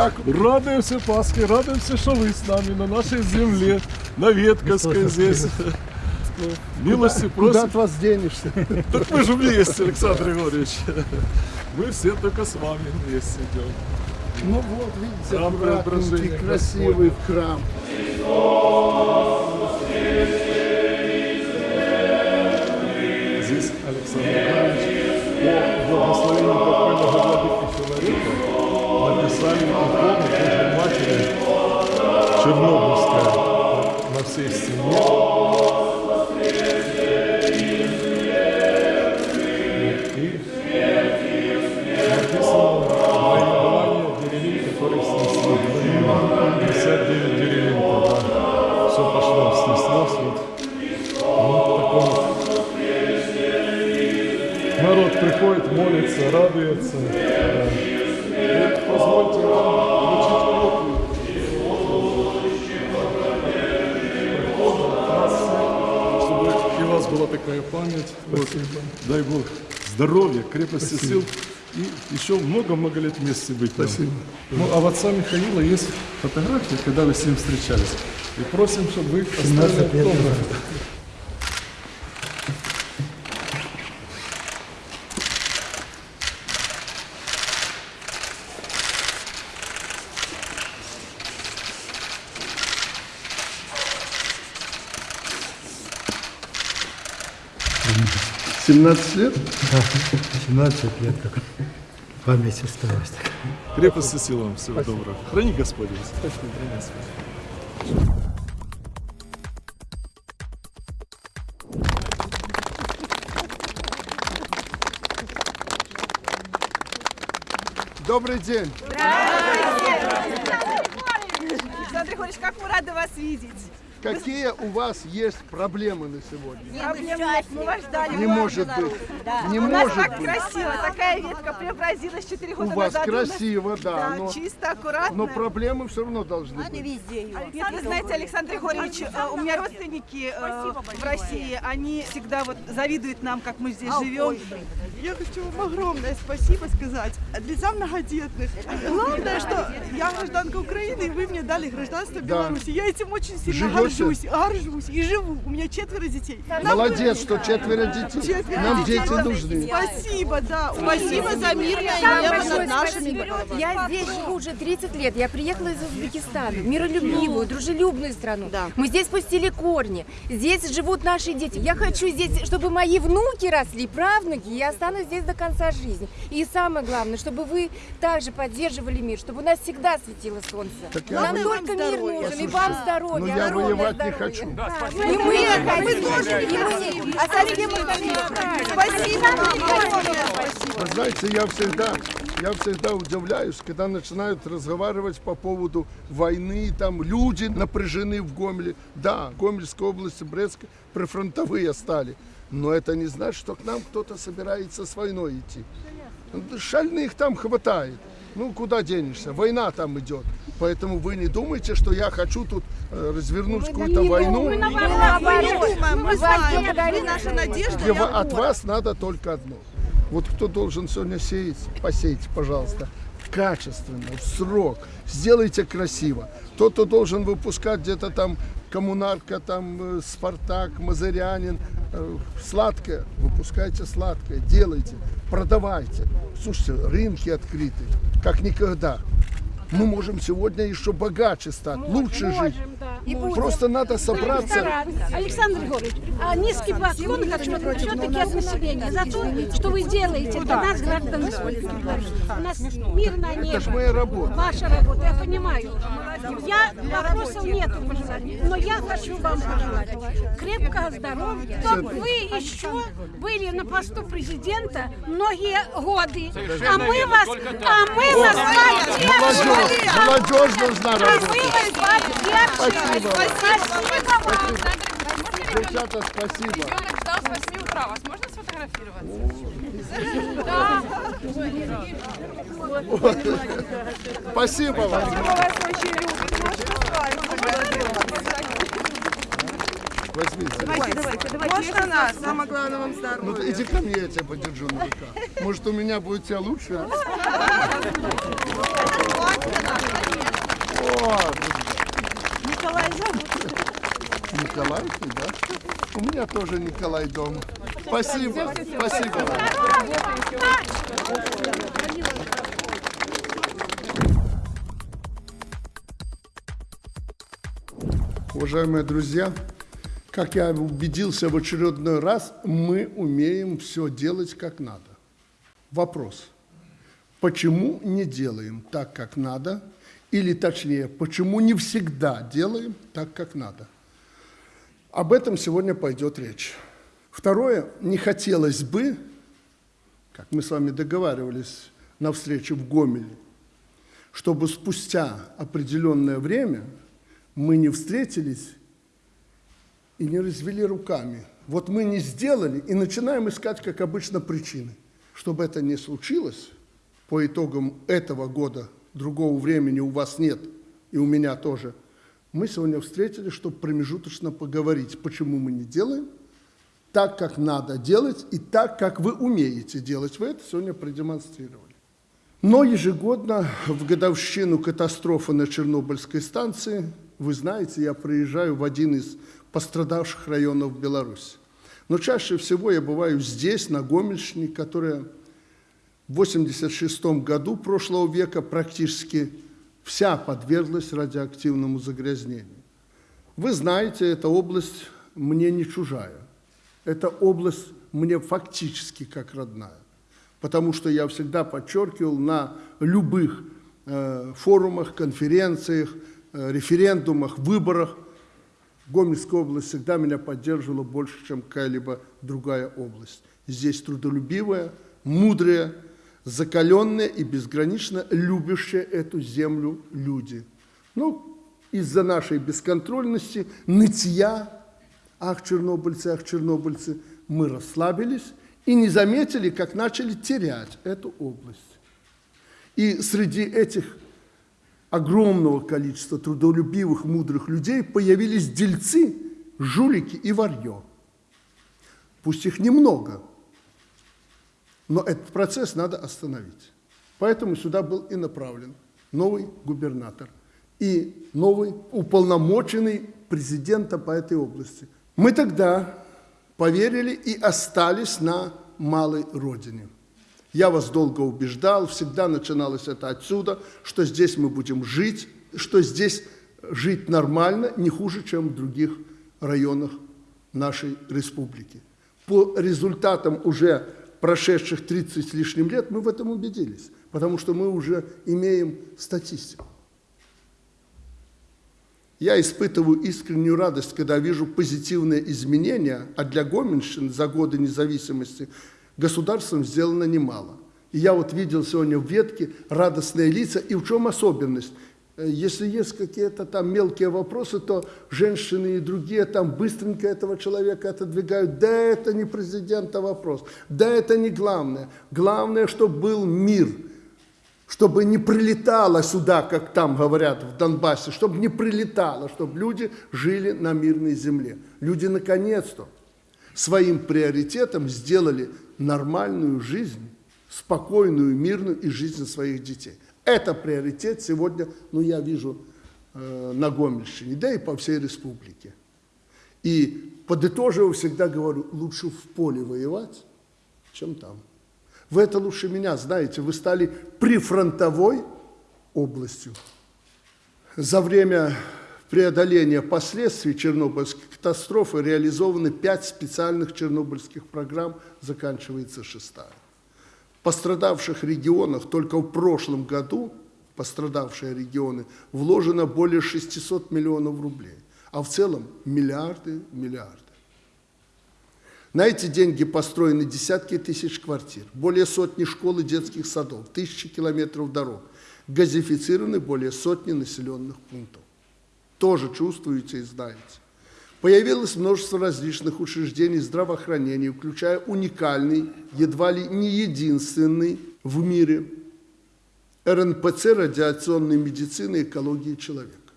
Как? Радуемся Пасхе, радуемся, что вы с нами на нашей земле, на Ветковской здесь. Милости Куда просим. от вас денешься? Так мы же вместе, Александр Григорьевич. Мы все только с вами вместе идем. Ну вот, видите, Храм Преображения красивый храм. Здесь Александр Написали икону Божьей Матери Чернобыльская на всей стене. И написано «Наименование деревень, которые снесли». 59 деревень тогда. Все пошло, снеслось. Вот. Ну, таком Народ приходит, молится, радуется. Да. И позвольте вам вручить копию. Чтобы и у вас была такая память. Вот. Дай Бог здоровья, крепости сил. И еще много-много лет вместе быть. Спасибо. Ну, а в отца Михаила есть фотография, когда вы с ним встречались. И просим, чтобы вы оставили автограф. — 17 лет? 17 лет как память осталась. Крепости сил вам всего доброго. Храни Господь вас. Точно, храни Господь. Добрый день. Александр Григорьевич, как мы рады вас видеть. Какие у вас есть проблемы на сегодня? Проблем нет, мы вас ждали. Не может быть. Не У нас может так быть. красиво, такая ветка преобразилась 4 У года вас назад. У нас- красиво, да, Да, но, чисто, аккуратно. но проблемы все равно должны быть. Нет, вы знаете, Александр Григорьевич, э, у меня родственники э, в России, они всегда вот завидуют нам, как мы здесь живем. Я хочу вам огромное спасибо сказать лица многодетных. Главное, что я гражданка Украины, и вы мне дали гражданство Да. Беларуси. Я этим очень сильно Живете? Горжусь, горжусь и живу. У меня четверо детей. Молодец, что четверо детей. Четверо Нам детей. дети нужны. Спасибо, да. Спасибо за мирное небо большое над нашими головами. Я здесь живу уже 30 лет. Я приехала из Узбекистана. Миролюбивую, дружелюбную страну. Мы здесь пустили корни. Здесь живут наши дети. Я хочу здесь, чтобы мои внуки росли, правнуки. Я останусь здесь до конца жизни. И самое главное, чтобы вы также поддерживали мир, чтобы у нас всегда светило солнце. Так Нам только мир нужен, и вам здоровья. Но я воевать не хочу. Да. И мы хотим. И мы. А совсем Спасибо. Вы знаете, я всегда, я всегда удивляюсь, когда начинают разговаривать по поводу войны, там люди напряжены в Гомеле. Да, Гомельская область, Брестская, прифронтовые стали. Но это не значит, что к нам кто-то собирается с войной идти. Шальных там хватает. Ну, куда денешься? Война там идет. Поэтому вы не думайте, что я хочу тут э, развернуть какую-то войну. Мы не думаем, мы знаем, вы наша надежда. Вы- от вас надо только одно. Вот кто должен сегодня сеять, посейте, пожалуйста, качественно, в срок. Сделайте красиво. Тот, кто должен выпускать где-то там коммунарка, там э, Спартак, Мазырянин, э, сладкое, выпускайте сладкое, делайте, продавайте. Слушайте, рынки открыты, как никогда. Мы можем сегодня еще богаче стать, лучше жить. Просто надо собраться. Александр Григорьевич, а низкий поклон хочу все-таки от населения за то, что вы делаете для нас, граждан Республики. У нас мирное небо. Это ж моя работа. Ваша работа, я понимаю. Я вопросов нету пожелать, но я хочу вам пожелать крепкого здоровья, чтобы вы еще были на посту президента многие годы, а мы вас, а мы вас поддерживали. Молодежь, должна работать. вас. Спасибо. Спасибо. Девчата, спасибо. Ребенок ждал с 8 утра. Вас можно сфотографировать? Да. Спасибо вам. Возьмите. Давайте, давайте, давайте. Можно нас? Самое главное вам здоровья. Ну ты иди ко мне, я тебя подержу на руках. Может, у меня будет тебя лучше? Николай зовут. Николайки, да? У меня тоже Николай дома. Спасибо, спасибо. Уважаемые друзья, как я убедился в очередной раз, мы умеем все делать как надо. Вопрос. Почему не делаем так, как надо? Или точнее, почему не всегда делаем так, как надо? Об этом сегодня пойдет речь. Второе, не хотелось бы, как мы с вами договаривались на встрече в Гомеле, чтобы спустя определенное время мы не встретились и не развели руками. Вот мы не сделали и начинаем искать, как обычно, причины. Чтобы это не случилось, по итогам этого года другого времени у вас нет, и у меня тоже, мы сегодня встретились, чтобы промежуточно поговорить, почему мы не делаем так, как надо делать, и так, как вы умеете делать. Вы это сегодня продемонстрировали. Но ежегодно в годовщину катастрофы на Чернобыльской станции, вы знаете, я приезжаю в один из пострадавших районов Беларуси. Но чаще всего я бываю здесь, на Гомельщине, которая в 86 году прошлого века практически вся подверглась радиоактивному загрязнению. Вы знаете, эта область мне не чужая. Эта область мне фактически как родная. Потому что я всегда подчеркивал на любых э, форумах, конференциях, э, референдумах, выборах, Гомельская область всегда меня поддерживала больше, чем какая-либо другая область. Здесь трудолюбивая, мудрая, закаленные и безгранично любящие эту землю люди. Ну, из-за нашей бесконтрольности, нытья, ах, чернобыльцы, ах, чернобыльцы, мы расслабились и не заметили, как начали терять эту область. И среди этих огромного количества трудолюбивых, мудрых людей появились дельцы, жулики и варьё. Пусть их немного – но этот процесс надо остановить. Поэтому сюда был и направлен новый губернатор и новый уполномоченный президента по этой области. Мы тогда поверили и остались на малой родине. Я вас долго убеждал, всегда начиналось это отсюда, что здесь мы будем жить, что здесь жить нормально, не хуже, чем в других районах нашей республики. По результатам уже прошедших 30 с лишним лет, мы в этом убедились, потому что мы уже имеем статистику. Я испытываю искреннюю радость, когда вижу позитивные изменения, а для Гомельщины за годы независимости государством сделано немало. И я вот видел сегодня в ветке радостные лица, и в чем особенность? Э, если есть какие-то там мелкие вопросы, то женщины и другие там быстренько этого человека отодвигают. Да, это не президента вопрос. Да, это не главное. Главное, чтобы был мир. Чтобы не прилетало сюда, как там говорят в Донбассе, чтобы не прилетало, чтобы люди жили на мирной земле. Люди наконец-то своим приоритетом сделали нормальную жизнь, спокойную, мирную и жизнь своих детей. Это приоритет сегодня, ну, я вижу э, на Гомельщине, да и по всей республике. И подытоживаю, всегда говорю, лучше в поле воевать, чем там. Вы это лучше меня знаете, вы стали прифронтовой областью. За время преодоления последствий Чернобыльской катастрофы реализованы пять специальных чернобыльских программ, заканчивается шестая пострадавших регионах только в прошлом году, пострадавшие регионы, вложено более 600 миллионов рублей, а в целом миллиарды, миллиарды. На эти деньги построены десятки тысяч квартир, более сотни школ и детских садов, тысячи километров дорог, газифицированы более сотни населенных пунктов. Тоже чувствуете и знаете. Появилось множество различных учреждений здравоохранения, включая уникальный, едва ли не единственный в мире РНПЦ радиационной медицины и экологии человека.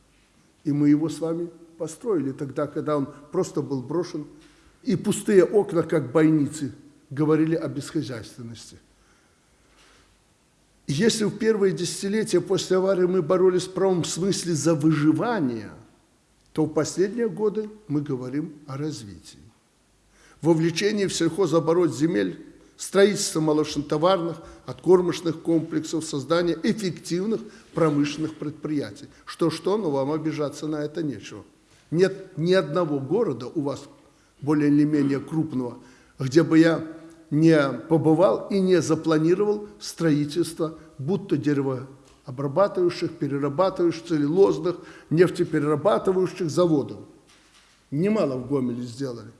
И мы его с вами построили тогда, когда он просто был брошен, и пустые окна, как бойницы, говорили о бесхозяйственности. Если в первые десятилетия после аварии мы боролись в правом смысле за выживание, то в последние годы мы говорим о развитии. Вовлечение в сельхозоборот земель, строительство молочнотоварных, откормочных комплексов, создание эффективных промышленных предприятий. Что-что, но вам обижаться на это нечего. Нет ни одного города у вас более или менее крупного, где бы я не побывал и не запланировал строительство будто деревообрабатывающих, перерабатывающих, целлюлозных, нефтеперерабатывающих заводов. Немало в Гомеле сделали.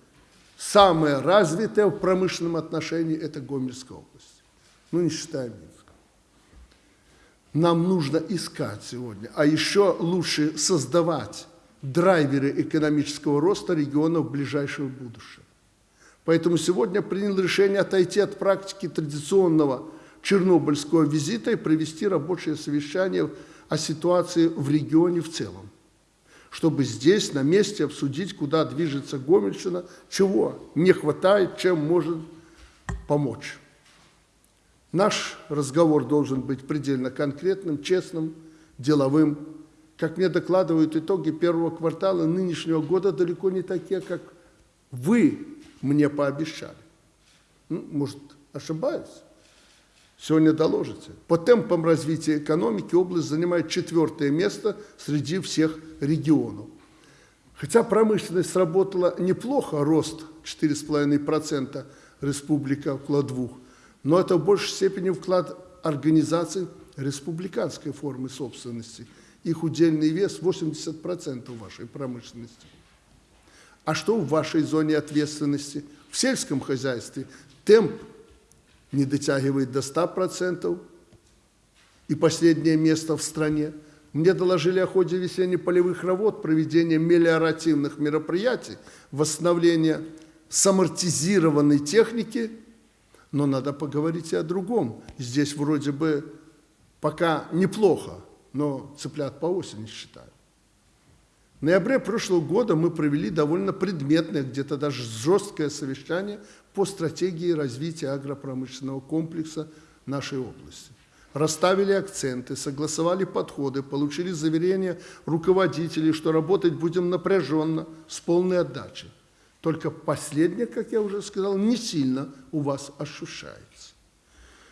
Самое развитое в промышленном отношении – это Гомельская область. Ну, не считая Минска. Нам нужно искать сегодня, а еще лучше создавать драйверы экономического роста регионов ближайшего будущего. Поэтому сегодня принял решение отойти от практики традиционного чернобыльского визита и провести рабочее совещание о ситуации в регионе в целом, чтобы здесь, на месте, обсудить, куда движется Гомельщина, чего не хватает, чем может помочь. Наш разговор должен быть предельно конкретным, честным, деловым. Как мне докладывают итоги первого квартала нынешнего года, далеко не такие, как вы мне пообещали. Ну, может, ошибаюсь? Сегодня доложите. По темпам развития экономики область занимает четвертое место среди всех регионов. Хотя промышленность сработала неплохо, рост 4,5%, республика около 2%, но это в большей степени вклад организаций республиканской формы собственности. Их удельный вес 80% вашей промышленности. А что в вашей зоне ответственности? В сельском хозяйстве темп не дотягивает до 100%, и последнее место в стране. Мне доложили о ходе весенне-полевых работ, проведения мелиоративных мероприятий, восстановления самортизированной техники, но надо поговорить и о другом. Здесь вроде бы пока неплохо, но цыплят по осени считают. В ноябре прошлого года мы провели довольно предметное, где-то даже жесткое совещание по стратегии развития агропромышленного комплекса нашей области. Расставили акценты, согласовали подходы, получили заверение руководителей, что работать будем напряженно, с полной отдачей. Только последнее, как я уже сказал, не сильно у вас ощущается.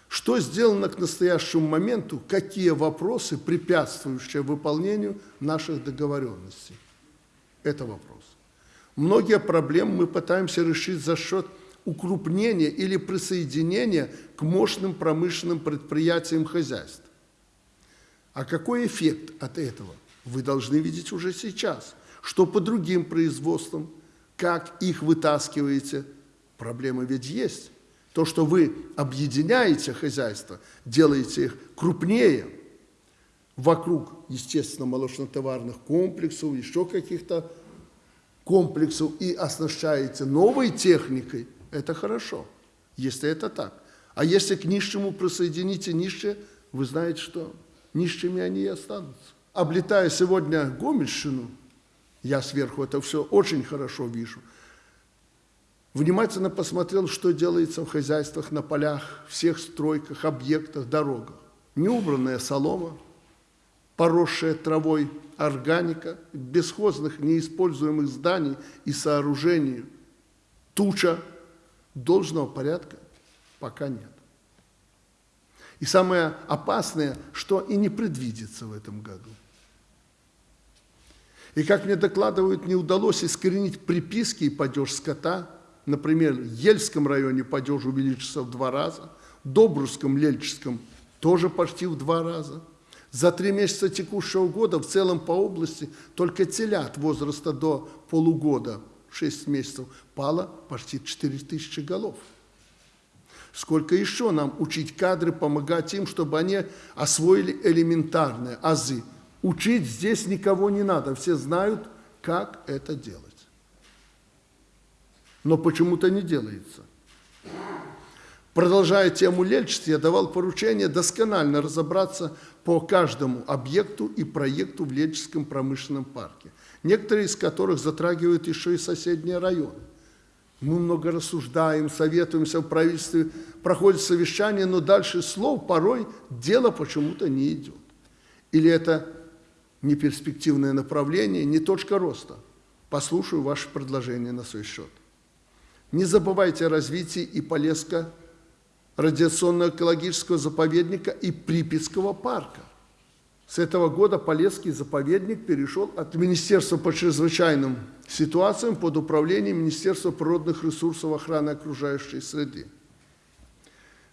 Что сделано к настоящему моменту, какие вопросы, препятствующие выполнению наших договоренностей? Это вопрос. Многие проблемы мы пытаемся решить за счет укрупнения или присоединения к мощным промышленным предприятиям хозяйств. А какой эффект от этого? Вы должны видеть уже сейчас. Что по другим производствам, как их вытаскиваете, проблемы ведь есть. То, что вы объединяете хозяйство, делаете их крупнее, вокруг, естественно, молочно-товарных комплексов, еще каких-то комплексов и оснащаете новой техникой, это хорошо, если это так. А если к нищему присоедините нищие, вы знаете, что нищими они и останутся. Облетая сегодня Гомельщину, я сверху это все очень хорошо вижу, внимательно посмотрел, что делается в хозяйствах, на полях, всех стройках, объектах, дорогах. Неубранная солома, поросшая травой органика, бесхозных неиспользуемых зданий и сооружений, туча должного порядка пока нет. И самое опасное, что и не предвидится в этом году. И как мне докладывают, не удалось искоренить приписки и падеж скота. Например, в Ельском районе падеж увеличился в два раза, в Добрусском, Лельческом тоже почти в два раза – за три месяца текущего года в целом по области только телят возраста до полугода, 6 месяцев, пало почти 4 тысячи голов. Сколько еще нам учить кадры, помогать им, чтобы они освоили элементарные азы. Учить здесь никого не надо, все знают, как это делать. Но почему-то не делается. Продолжая тему лельчества, я давал поручение досконально разобраться по каждому объекту и проекту в Лельческом промышленном парке, некоторые из которых затрагивают еще и соседние районы. Мы много рассуждаем, советуемся в правительстве, проходит совещание, но дальше слов порой дело почему-то не идет. Или это не перспективное направление, не точка роста. Послушаю ваши предложения на свой счет. Не забывайте о развитии и Полесска радиационно-экологического заповедника и Припятского парка. С этого года Полесский заповедник перешел от Министерства по чрезвычайным ситуациям под управление Министерства природных ресурсов охраны окружающей среды.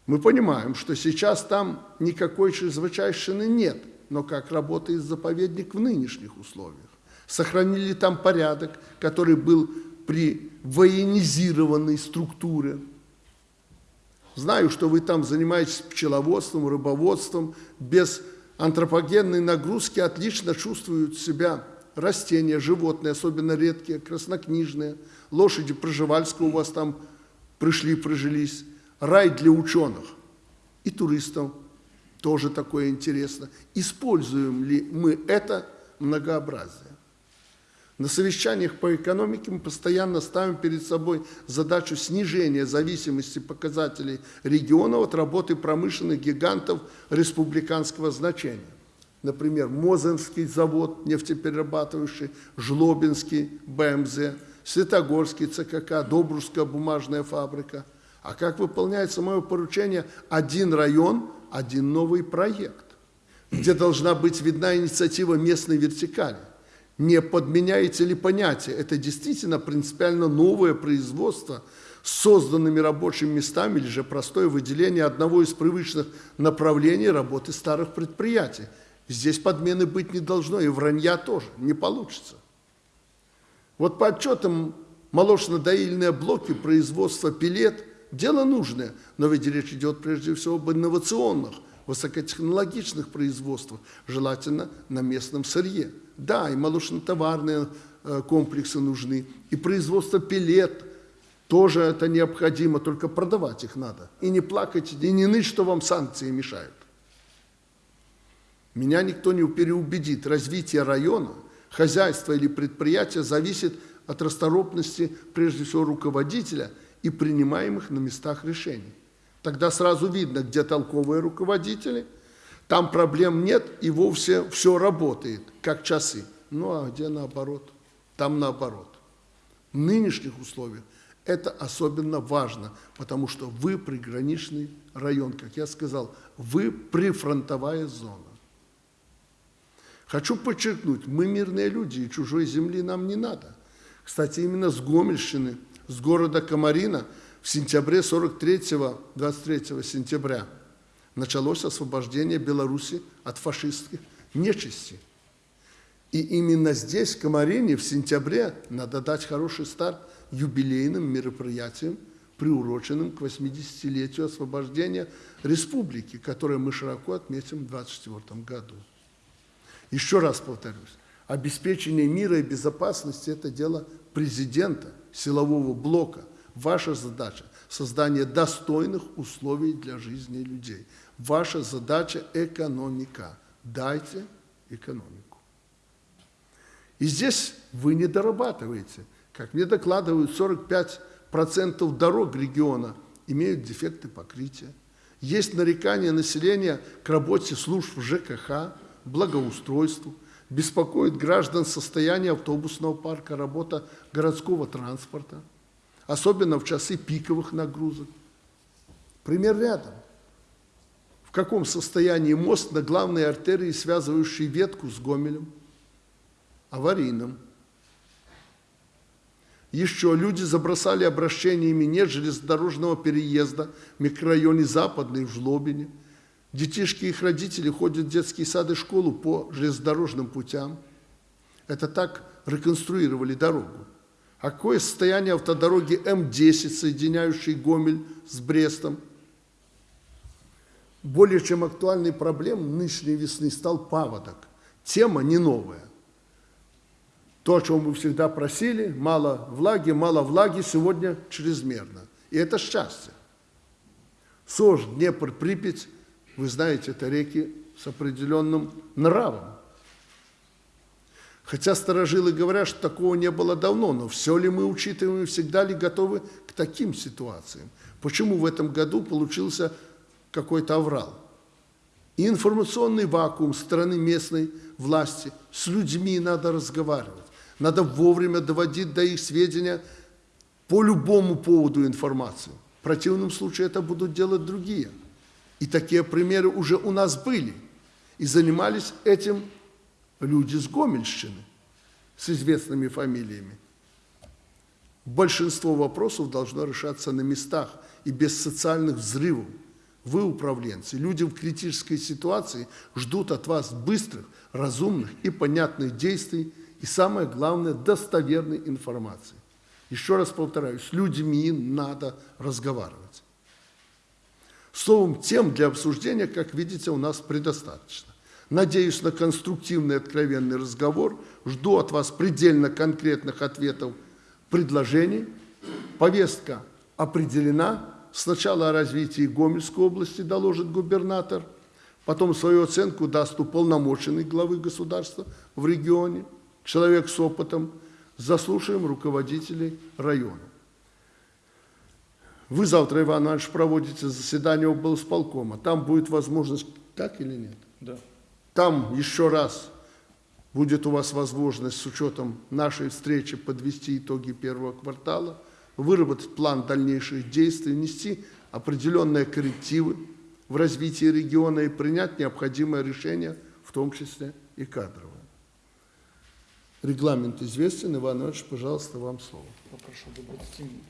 Мы понимаем, что сейчас там никакой чрезвычайщины нет, но как работает заповедник в нынешних условиях? Сохранили там порядок, который был при военизированной структуре. Знаю, что вы там занимаетесь пчеловодством, рыбоводством, без антропогенной нагрузки отлично чувствуют себя растения, животные, особенно редкие, краснокнижные, лошади Проживальского у вас там пришли, прожились, рай для ученых и туристов, тоже такое интересно. Используем ли мы это многообразие? На совещаниях по экономике мы постоянно ставим перед собой задачу снижения зависимости показателей регионов от работы промышленных гигантов республиканского значения. Например, Мозенский завод нефтеперерабатывающий, Жлобинский БМЗ, Светогорский ЦКК, Добрусская бумажная фабрика. А как выполняется мое поручение? Один район, один новый проект, где должна быть видна инициатива местной вертикали не подменяете ли понятие? Это действительно принципиально новое производство с созданными рабочими местами или же простое выделение одного из привычных направлений работы старых предприятий. Здесь подмены быть не должно, и вранья тоже не получится. Вот по отчетам молочно-доильные блоки производства пилет – дело нужное, но ведь речь идет прежде всего об инновационных, высокотехнологичных производствах, желательно на местном сырье. Да, и молочно-товарные э, комплексы нужны, и производство пилет тоже это необходимо, только продавать их надо. И не плакать, и не ныть, что вам санкции мешают. Меня никто не переубедит. Развитие района, хозяйства или предприятия зависит от расторопности, прежде всего, руководителя и принимаемых на местах решений. Тогда сразу видно, где толковые руководители – там проблем нет, и вовсе все работает, как часы. Ну а где наоборот? Там наоборот. В нынешних условиях это особенно важно, потому что вы приграничный район, как я сказал, вы прифронтовая зона. Хочу подчеркнуть, мы мирные люди, и чужой земли нам не надо. Кстати, именно с Гомельщины, с города Комарина в сентябре 43-23 сентября – началось освобождение Беларуси от фашистских нечисти. И именно здесь, в Комарине, в сентябре, надо дать хороший старт юбилейным мероприятиям, приуроченным к 80-летию освобождения республики, которое мы широко отметим в 2024 году. Еще раз повторюсь, обеспечение мира и безопасности – это дело президента, силового блока. Ваша задача – создание достойных условий для жизни людей – Ваша задача – экономика. Дайте экономику. И здесь вы не дорабатываете. Как мне докладывают, 45% дорог региона имеют дефекты покрытия. Есть нарекания населения к работе служб ЖКХ, благоустройству. Беспокоит граждан состояние автобусного парка, работа городского транспорта, особенно в часы пиковых нагрузок. Пример рядом в каком состоянии мост на главной артерии, связывающей ветку с Гомелем, аварийным. Еще люди забросали обращениями нет железнодорожного переезда в микрорайоне Западный, в Жлобине. Детишки и их родители ходят в детские сады и школу по железнодорожным путям. Это так реконструировали дорогу. А какое состояние автодороги М10, соединяющей Гомель с Брестом – более чем актуальной проблемой нынешней весны стал паводок. Тема не новая. То, о чем мы всегда просили, мало влаги, мало влаги, сегодня чрезмерно. И это счастье. Сож, Днепр, Припять, вы знаете, это реки с определенным нравом. Хотя старожилы говорят, что такого не было давно, но все ли мы учитываем и всегда ли готовы к таким ситуациям? Почему в этом году получился какой-то аврал? И информационный вакуум стороны местной власти. С людьми надо разговаривать. Надо вовремя доводить до их сведения по любому поводу информацию. В противном случае это будут делать другие. И такие примеры уже у нас были. И занимались этим люди с Гомельщины, с известными фамилиями. Большинство вопросов должно решаться на местах и без социальных взрывов. Вы, управленцы, люди в критической ситуации ждут от вас быстрых, разумных и понятных действий и, самое главное, достоверной информации. Еще раз повторяю, с людьми надо разговаривать. Словом, тем для обсуждения, как видите, у нас предостаточно. Надеюсь на конструктивный откровенный разговор. Жду от вас предельно конкретных ответов, предложений. Повестка определена. Сначала о развитии Гомельской области доложит губернатор, потом свою оценку даст уполномоченный главы государства в регионе, человек с опытом. Заслушаем руководителей района. Вы завтра, Иван Иванович, проводите заседание облсполкома. Там будет возможность, так или нет? Да. Там еще раз будет у вас возможность с учетом нашей встречи подвести итоги первого квартала, выработать план дальнейших действий, внести определенные коррективы в развитии региона и принять необходимое решение, в том числе и кадровое. Регламент известен. Иван Иванович, пожалуйста, вам слово. Попрошу до 20 минут.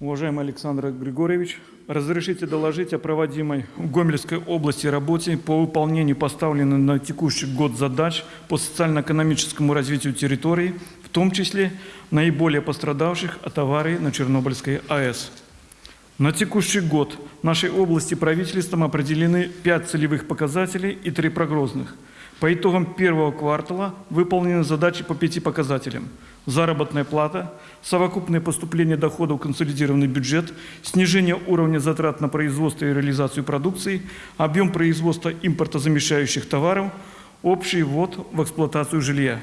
Уважаемый Александр Григорьевич, разрешите доложить о проводимой в Гомельской области работе по выполнению поставленных на текущий год задач по социально-экономическому развитию территории, в том числе наиболее пострадавших от аварии на Чернобыльской АЭС. На текущий год нашей области правительством определены 5 целевых показателей и 3 прогнозных. По итогам первого квартала выполнены задачи по пяти показателям. Заработная плата, совокупное поступление доходов в консолидированный бюджет, снижение уровня затрат на производство и реализацию продукции, объем производства импортозамещающих товаров, общий ввод в эксплуатацию жилья.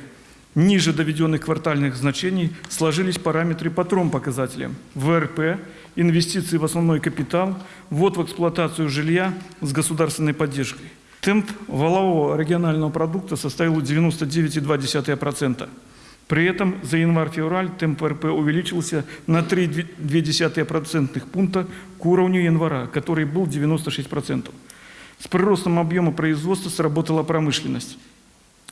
Ниже доведенных квартальных значений сложились параметры по трем показателям. ВРП, инвестиции в основной капитал, ввод в эксплуатацию жилья с государственной поддержкой. Темп валового регионального продукта составил 99,2%. При этом за январь-февраль темп РП увеличился на 3,2% пункта к уровню января, который был 96%. С приростом объема производства сработала промышленность.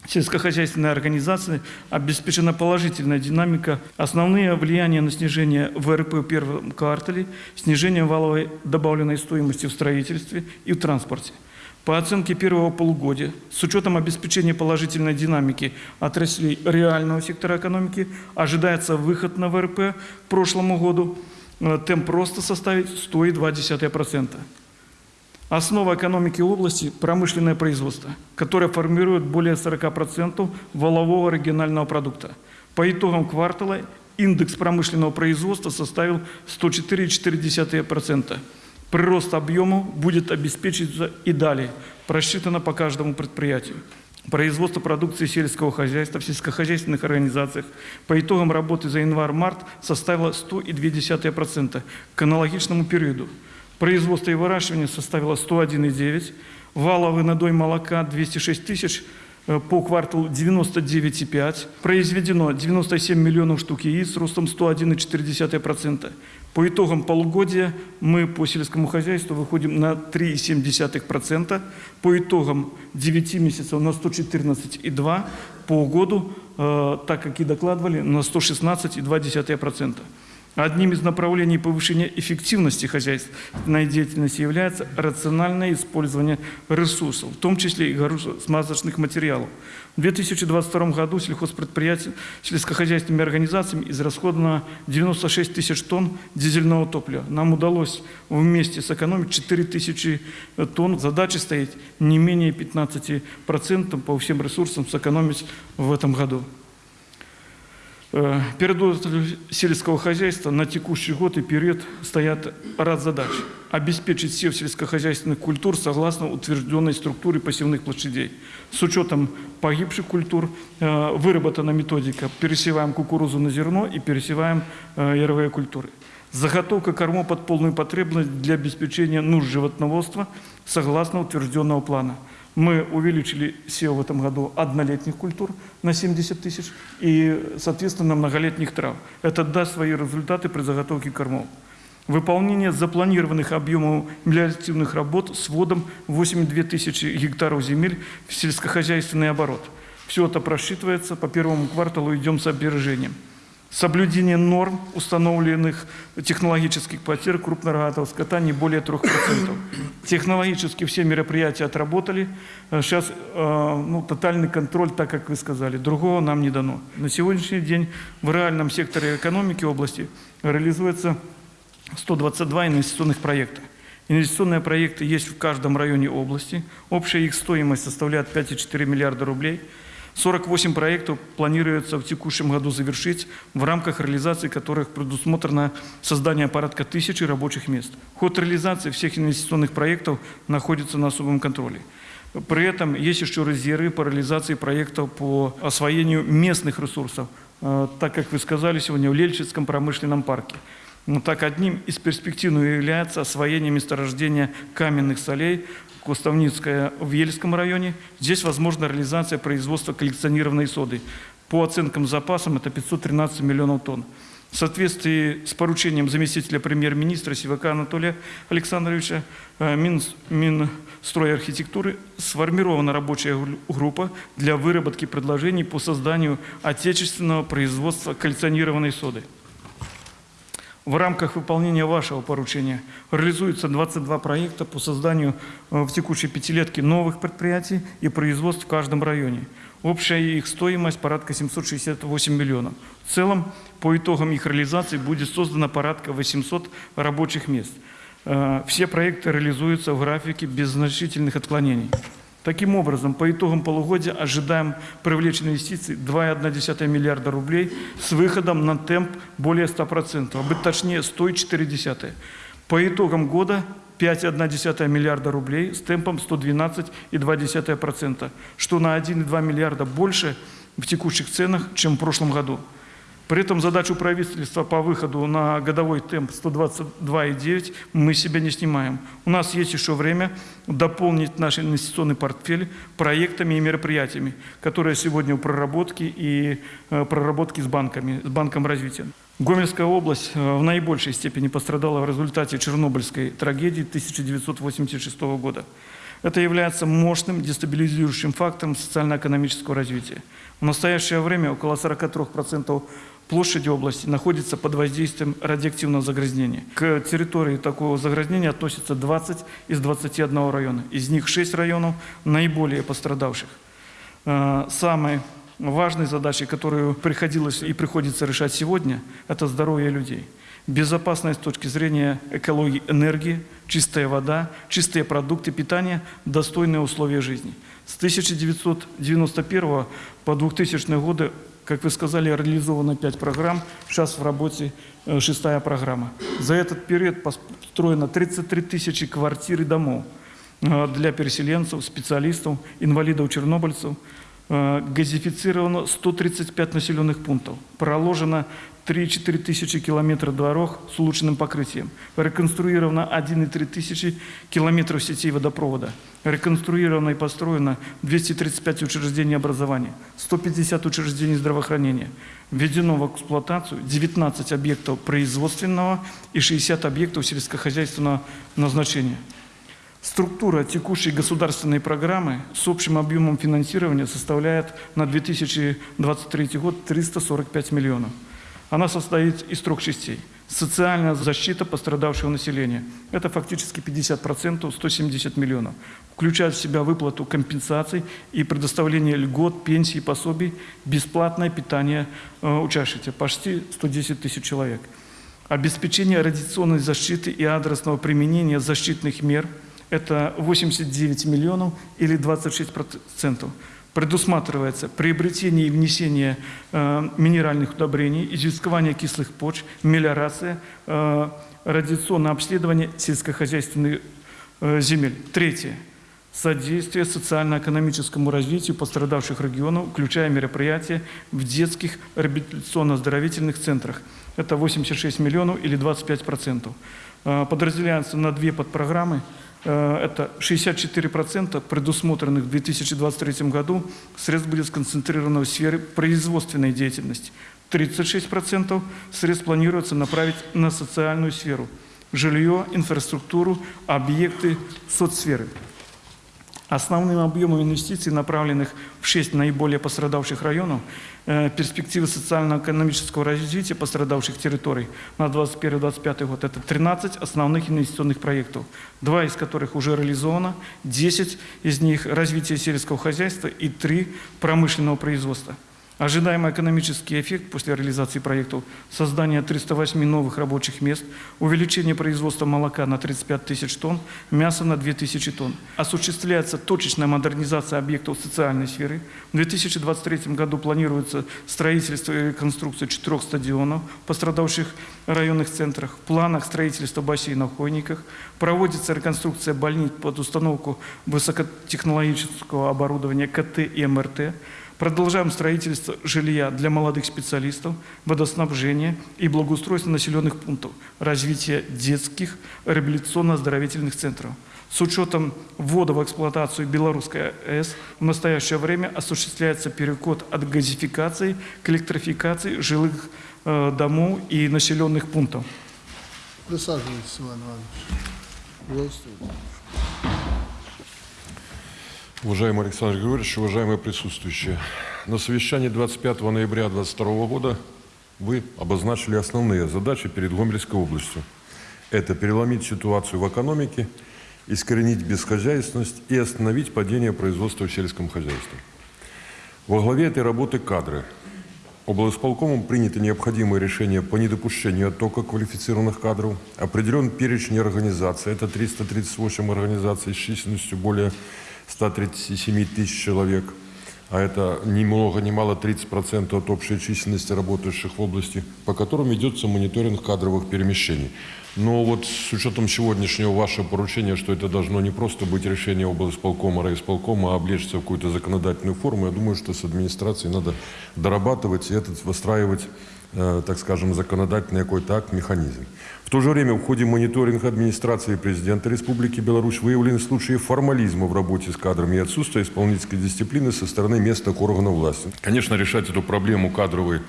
Сельскохозяйственной организации обеспечена положительная динамика. Основные влияния на снижение ВРП в первом квартале – снижение валовой добавленной стоимости в строительстве и в транспорте – по оценке первого полугодия, с учетом обеспечения положительной динамики отраслей реального сектора экономики, ожидается выход на ВРП к прошлому году. Э, темп роста составит 102%. Основа экономики области – промышленное производство, которое формирует более 40% валового регионального продукта. По итогам квартала индекс промышленного производства составил 104,4%. Прирост объема будет обеспечиться и далее, просчитано по каждому предприятию. Производство продукции сельского хозяйства в сельскохозяйственных организациях по итогам работы за январь-март составило 100,2% к аналогичному периоду. Производство и выращивание составило 101,9%, валовый надой молока 206 тысяч, э, по кварталу 99,5, произведено 97 миллионов штук яиц с ростом 101,4%. По итогам полугодия мы по сельскому хозяйству выходим на 3,7%, по итогам 9 месяцев на 114,2%, по году, э, так как и докладывали, на 116,2%. Одним из направлений повышения эффективности хозяйственной деятельности является рациональное использование ресурсов, в том числе и смазочных материалов. В 2022 году сельхозпредприятиями, сельскохозяйственными организациями израсходовано 96 тысяч тонн дизельного топлива. Нам удалось вместе сэкономить 4 тысячи тонн. Задача стоит не менее 15% по всем ресурсам сэкономить в этом году. Э, Перед сельского хозяйства на текущий год и период стоят ряд задач. Обеспечить сев сельскохозяйственных культур согласно утвержденной структуре посевных площадей. С учетом погибших культур э, выработана методика. Пересеваем кукурузу на зерно и пересеваем э, яровые культуры. Заготовка кормов под полную потребность для обеспечения нужд животноводства согласно утвержденного плана. Мы увеличили сев в этом году однолетних культур на 70 тысяч и, соответственно, многолетних трав. Это даст свои результаты при заготовке кормов. Выполнение запланированных объемов мелиоративных работ с вводом 82 тысячи гектаров земель в сельскохозяйственный оборот. Все это просчитывается, по первому кварталу идем с опережением. Соблюдение норм, установленных технологических потерь крупнорогатого скота не более 3%. Технологически все мероприятия отработали. Сейчас ну, тотальный контроль, так как вы сказали, другого нам не дано. На сегодняшний день в реальном секторе экономики области реализуется 122 инвестиционных проекта. Инвестиционные проекты есть в каждом районе области. Общая их стоимость составляет 5,4 миллиарда рублей. 48 проектов планируется в текущем году завершить, в рамках реализации которых предусмотрено создание порядка тысячи рабочих мест. Ход реализации всех инвестиционных проектов находится на особом контроле. При этом есть еще резервы по реализации проектов по освоению местных ресурсов, э, так как вы сказали сегодня, в Лельчинском промышленном парке. Но так одним из перспективных является освоение месторождения каменных солей Куставницкая в Ельском районе. Здесь возможна реализация производства коллекционированной соды. По оценкам запасам это 513 миллионов тонн. В соответствии с поручением заместителя премьер-министра Сивака Анатолия Александровича э, Минс, Минстрой архитектуры сформирована рабочая группа для выработки предложений по созданию отечественного производства коллекционированной соды. В рамках выполнения вашего поручения реализуется 22 проекта по созданию э, в текущей пятилетке новых предприятий и производств в каждом районе. Общая их стоимость порядка 768 миллионов. В целом, по итогам их реализации будет создано порядка 800 рабочих мест. Э, все проекты реализуются в графике без значительных отклонений. Таким образом, по итогам полугодия ожидаем привлечь инвестиций 2,1 миллиарда рублей с выходом на темп более 100%, а быть точнее 104,4. По итогам года 5,1 миллиарда рублей с темпом 112,2%, что на 1,2 миллиарда больше в текущих ценах, чем в прошлом году. При этом задачу правительства по выходу на годовой темп 122,9 мы себя не снимаем. У нас есть еще время дополнить наш инвестиционный портфель проектами и мероприятиями, которые сегодня в проработке и э, проработке с банками, с Банком развития. Гомельская область э, в наибольшей степени пострадала в результате Чернобыльской трагедии 1986 года. Это является мощным дестабилизирующим фактором социально-экономического развития. В настоящее время около 43% площади области находится под воздействием радиоактивного загрязнения. К территории такого загрязнения относится 20 из 21 района. Из них 6 районов наиболее пострадавших. Э, самой важной задачей, которую приходилось и приходится решать сегодня, это здоровье людей. Безопасность с точки зрения экологии энергии, чистая вода, чистые продукты питания, достойные условия жизни. С 1991 по 2000 годы как вы сказали, реализовано 5 программ, сейчас в работе э, шестая программа. За этот период построено 33 тысячи квартир и домов э, для переселенцев, специалистов, инвалидов-чернобыльцев. Э, газифицировано 135 населенных пунктов. Проложено 3-4 тысячи километров дорог с улучшенным покрытием. Реконструировано 1,3 тысячи километров сетей водопровода. Реконструировано и построено 235 учреждений образования, 150 учреждений здравоохранения. Введено в эксплуатацию 19 объектов производственного и 60 объектов сельскохозяйственного назначения. Структура текущей государственной программы с общим объемом финансирования составляет на 2023 год 345 миллионов. Она состоит из трех частей. Социальная защита пострадавшего населения. Это фактически 50%, 170 миллионов. Включает в себя выплату компенсаций и предоставление льгот, пенсий, пособий, бесплатное питание э, учащихся. Почти 110 тысяч человек. Обеспечение радиационной защиты и адресного применения защитных мер – это 89 миллионов или 26%. Предусматривается приобретение и внесение э, минеральных удобрений, изыскивание кислых почв, мелиорация, э, радиационное обследование сельскохозяйственных э, земель. Третье. Содействие социально-экономическому развитию пострадавших регионов, включая мероприятия в детских реабилитационно-оздоровительных центрах. Это 86 миллионов или 25%. Э, Подразделяются на две подпрограммы. Э, Это 64% предусмотренных в 2023 году средств будет сконцентрировано в сфере производственной деятельности. 36% средств планируется направить на социальную сферу – жилье, инфраструктуру, объекты соцсферы. Основным объемом инвестиций, направленных в шесть наиболее пострадавших районов, перспективы социально-экономического развития пострадавших территорий на 2021-2025 год – это 13 основных инвестиционных проектов, два из которых уже реализовано, 10 из них – развитие сельского хозяйства и 3 – промышленного производства. Ожидаемый экономический эффект после реализации проектов – создание 308 новых рабочих мест, увеличение производства молока на 35 тысяч тонн, мяса на 2 тысячи тонн. Осуществляется точечная модернизация объектов социальной сферы. В 2023 году планируется строительство и реконструкция четырех стадионов в пострадавших районных центрах. В планах строительства бассейнов в Хойниках. Проводится реконструкция больниц под установку высокотехнологического оборудования КТ и МРТ. Продолжаем строительство жилья для молодых специалистов, водоснабжение и благоустройство населенных пунктов, развитие детских реабилитационно-оздоровительных центров. С учетом ввода в эксплуатацию Белорусской АЭС в настоящее время осуществляется переход от газификации к электрификации жилых э, домов и населенных пунктов. Присаживайтесь, Иван Иванович. Здравствуйте. Уважаемый Александр Григорьевич, уважаемые присутствующие, на совещании 25 ноября 2022 года вы обозначили основные задачи перед Гомельской областью. Это переломить ситуацию в экономике, искоренить бесхозяйственность и остановить падение производства в сельском хозяйстве. Во главе этой работы кадры. Облсполкомом приняты необходимые решения по недопущению оттока квалифицированных кадров. Определен перечень организаций. Это 338 организаций с численностью более 137 тысяч человек, а это ни много ни мало 30% от общей численности работающих в области, по которым ведется мониторинг кадровых перемещений. Но вот с учетом сегодняшнего вашего поручения, что это должно не просто быть решение облсполкома, райисполкома, а облечься в какую-то законодательную форму, я думаю, что с администрацией надо дорабатывать и этот выстраивать э, так скажем, законодательный какой-то акт, механизм. То же время в ходе мониторинга администрации президента Республики Беларусь выявлены случаи формализма в работе с кадрами и отсутствия исполнительской дисциплины со стороны местных органов власти. Конечно, решать эту проблему кадровой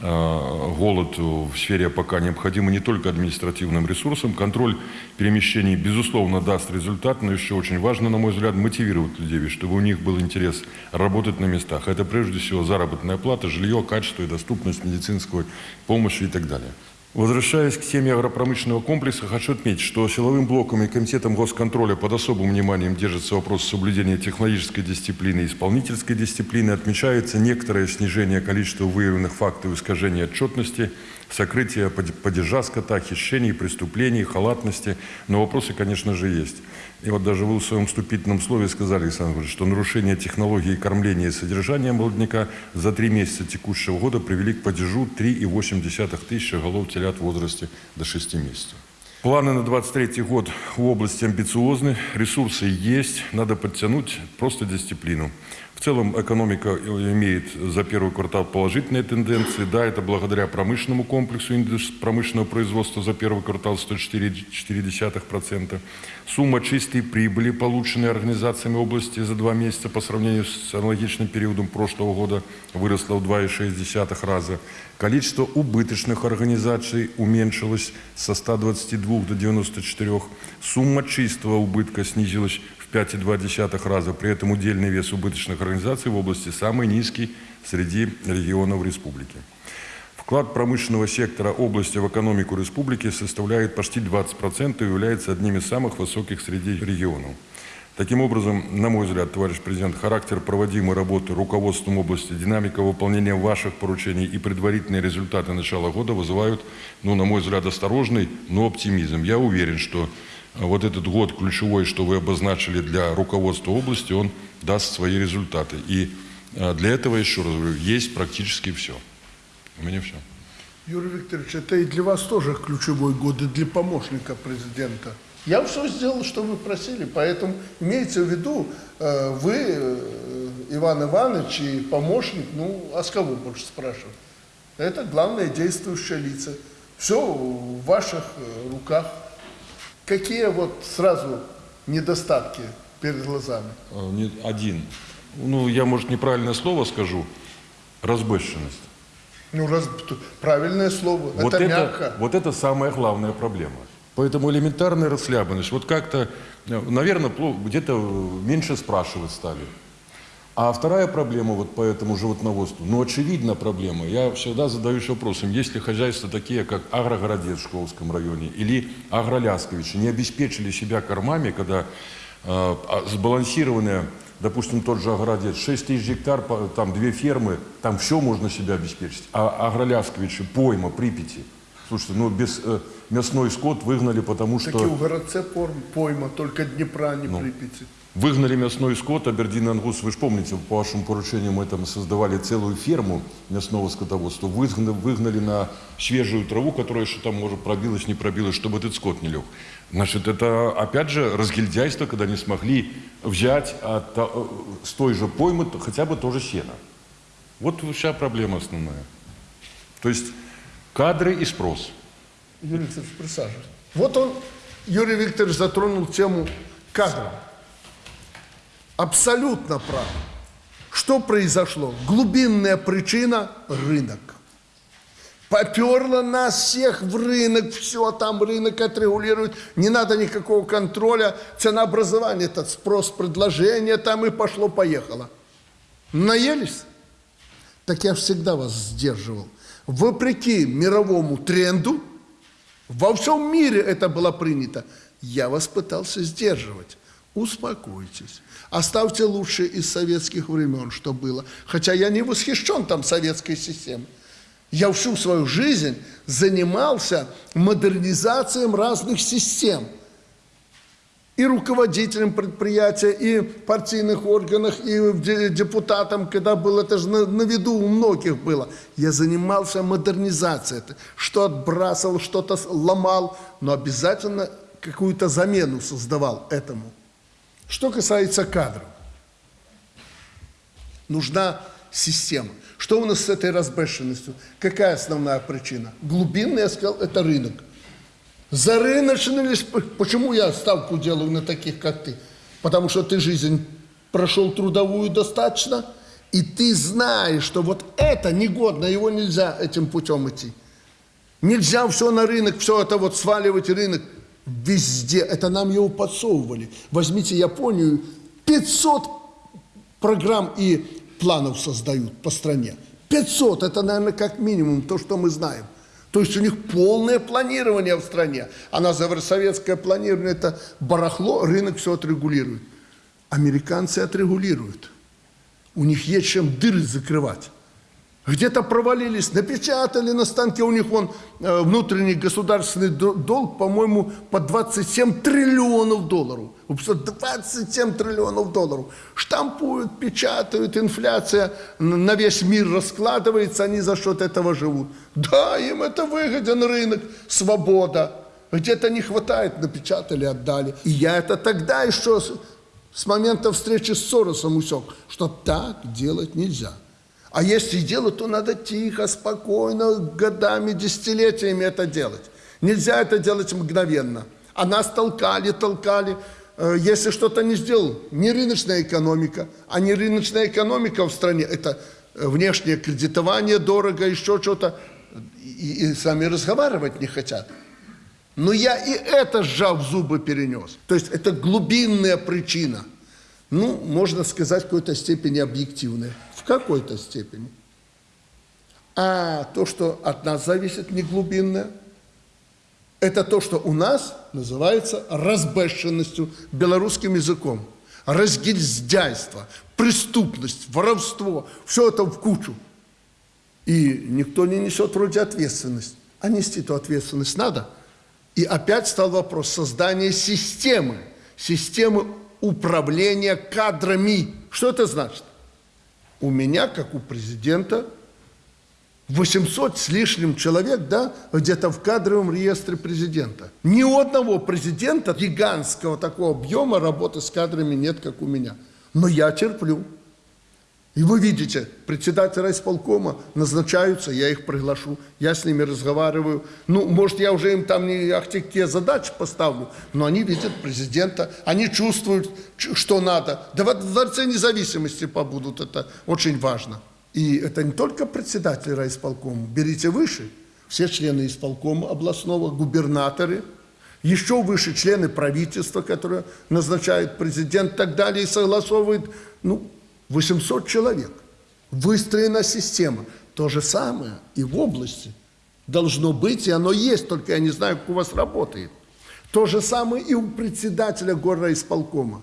э, голод в сфере пока необходимо не только административным ресурсом. Контроль перемещений, безусловно, даст результат, но еще очень важно, на мой взгляд, мотивировать людей, чтобы у них был интерес работать на местах. Это прежде всего заработная плата, жилье, качество и доступность медицинской помощи и так далее. Возвращаясь к теме агропромышленного комплекса, хочу отметить, что силовым блоком и комитетом госконтроля под особым вниманием держится вопрос соблюдения технологической дисциплины и исполнительской дисциплины. Отмечается некоторое снижение количества выявленных фактов искажения отчетности, сокрытие падежа скота, хищений, преступлений, халатности. Но вопросы, конечно же, есть. И вот даже вы в своем вступительном слове сказали, Александр Григорьевич, что нарушение технологии кормления и содержания молодняка за три месяца текущего года привели к падежу 3,8 тысячи голов телят в возрасте до 6 месяцев. Планы на 23 год в области амбициозны, ресурсы есть, надо подтянуть просто дисциплину. В целом экономика имеет за первый квартал положительные тенденции. Да, это благодаря промышленному комплексу индекс промышленного производства за первый квартал 104,4%. Сумма чистой прибыли, полученной организациями области за два месяца по сравнению с аналогичным периодом прошлого года, выросла в 2,6 раза. Количество убыточных организаций уменьшилось со 122 до 94. Сумма чистого убытка снизилась в 5,2 раза. При этом удельный вес убыточных организаций в области самый низкий среди регионов республики. Вклад промышленного сектора области в экономику республики составляет почти 20% и является одним из самых высоких среди регионов. Таким образом, на мой взгляд, товарищ президент, характер проводимой работы руководством области, динамика выполнения ваших поручений и предварительные результаты начала года вызывают, ну, на мой взгляд, осторожный, но оптимизм. Я уверен, что вот этот год ключевой, что вы обозначили для руководства области, он даст свои результаты. И А Для этого, еще раз говорю, есть практически все. У меня все. Юрий Викторович, это и для вас тоже ключевой год, и для помощника президента. Я все сделал, что вы просили, поэтому имейте в виду, э, вы, э, Иван Иванович и помощник, ну, а с кого больше спрашивать? Это главное действующее лица. Все в ваших э, руках. Какие вот сразу недостатки перед глазами? Один. Ну, я, может, неправильное слово скажу. Разбэщенность. Ну, раз, правильное слово, Вот это, это, мягко. вот это самая главная проблема. Поэтому элементарная расслабленность. Вот как-то, наверное, где-то меньше спрашивать стали. А вторая проблема вот по этому животноводству, ну, очевидна проблема. Я всегда задаюсь вопросом, есть ли хозяйства такие, как Агрогородец в Шкловском районе или Агролясковичи, не обеспечили себя кормами, когда э, а, сбалансированные, допустим, тот же Агродец, 6 тысяч гектар, там две фермы, там все можно себя обеспечить. А Агролясковичи, пойма, Припяти. Слушайте, ну, без э, мясной скот выгнали, потому что... Таки у городце порм, пойма, только Днепра, не Ну. Припяти. Выгнали мясной скот, Абердин Ангус, вы же помните, по вашему поручению мы там создавали целую ферму мясного скотоводства, выгнали, выгнали на свежую траву, которая еще там, может, пробилась, не пробилась, чтобы этот скот не лег. Значит, это, опять же, разгильдяйство, когда не смогли взять от, э, с той же поймы хотя бы тоже сено. Вот вся проблема основная. То есть кадры и спрос. Юрий Викторович, присаживайтесь. Вот он, Юрий Викторович, затронул тему кадров. Абсолютно прав. Что произошло? Глубинная причина – рынок. Поперло нас всех в рынок, все там рынок отрегулирует, не надо никакого контроля, ценообразование, этот спрос, предложение, там и пошло-поехало. Наелись? Так я всегда вас сдерживал. Вопреки мировому тренду, во всем мире это было принято, я вас пытался сдерживать. Успокойтесь. Оставьте лучше из советских времен, что было. Хотя я не восхищен там советской системой. Я всю свою жизнь занимался модернизацией разных систем. И руководителем предприятия, и партийных органах, и де- депутатом, когда был, это же на, на виду у многих было. Я занимался модернизацией, что отбрасывал, что-то ломал, но обязательно какую-то замену создавал этому. Что касается кадров, нужна система. Что у нас с этой разбэшенностью? Какая основная причина? Глубинная, я сказал, это рынок. Зарыночность, почему я ставку делаю на таких, как ты? Потому что ты жизнь прошел трудовую достаточно, и ты знаешь, что вот это негодно, его нельзя этим путем идти. Нельзя все на рынок, все это вот сваливать рынок везде. Это нам его подсовывали. Возьмите Японию, 500 программ и планов создают по стране. 500, это, наверное, как минимум то, что мы знаем. То есть у них полное планирование в стране. А на советское планирование это барахло, рынок все отрегулирует. Американцы отрегулируют. У них есть чем дыры закрывать. Где-то провалились, напечатали на станке, у них вон э, внутренний государственный до- долг, по-моему, по 27 триллионов долларов. Вы представляете, 27 триллионов долларов. Штампуют, печатают, инфляция на весь мир раскладывается, они за счет этого живут. Да, им это выгоден рынок, свобода. Где-то не хватает, напечатали, отдали. И я это тогда еще с момента встречи с Соросом усек, что так делать нельзя. А если делать, то надо тихо, спокойно, годами, десятилетиями это делать. Нельзя это делать мгновенно. А нас толкали, толкали. Э, Если что-то не сделал, не рыночная экономика, а не рыночная экономика в стране, это э, внешнее кредитование дорого, еще что-то, и, и сами разговаривать не хотят. Но я и это, сжав зубы, перенес. То есть это глубинная причина. Ну, можно сказать, в какой-то степени объективная. Какой-то степени. А то, что от нас зависит, не глубинное, это то, что у нас называется разбэшенностью белорусским языком. Разгильдяйство, преступность, воровство, все это в кучу. И никто не несет вроде ответственность. А нести эту ответственность надо. И опять стал вопрос создания системы. Системы управления кадрами. Что это значит? У меня, как у президента, 800 с лишним человек, да, где-то в кадровом реестре президента. Ни у одного президента гигантского такого объема работы с кадрами нет, как у меня. Но я терплю. И вы видите, председателя исполкома назначаются, я их приглашу, я с ними разговариваю. Ну, может, я уже им там не ахти какие задачи поставлю, но они видят президента, они чувствуют, что надо. Да во Дворце независимости побудут, это очень важно. И это не только председатель райисполкома, берите выше, все члены исполкома областного, губернаторы, еще выше члены правительства, которые назначает президент и так далее, и согласовывает, ну, 800 человек. Выстроена система. То же самое и в области должно быть, и оно есть, только я не знаю, как у вас работает. То же самое и у председателя горрайисполкома.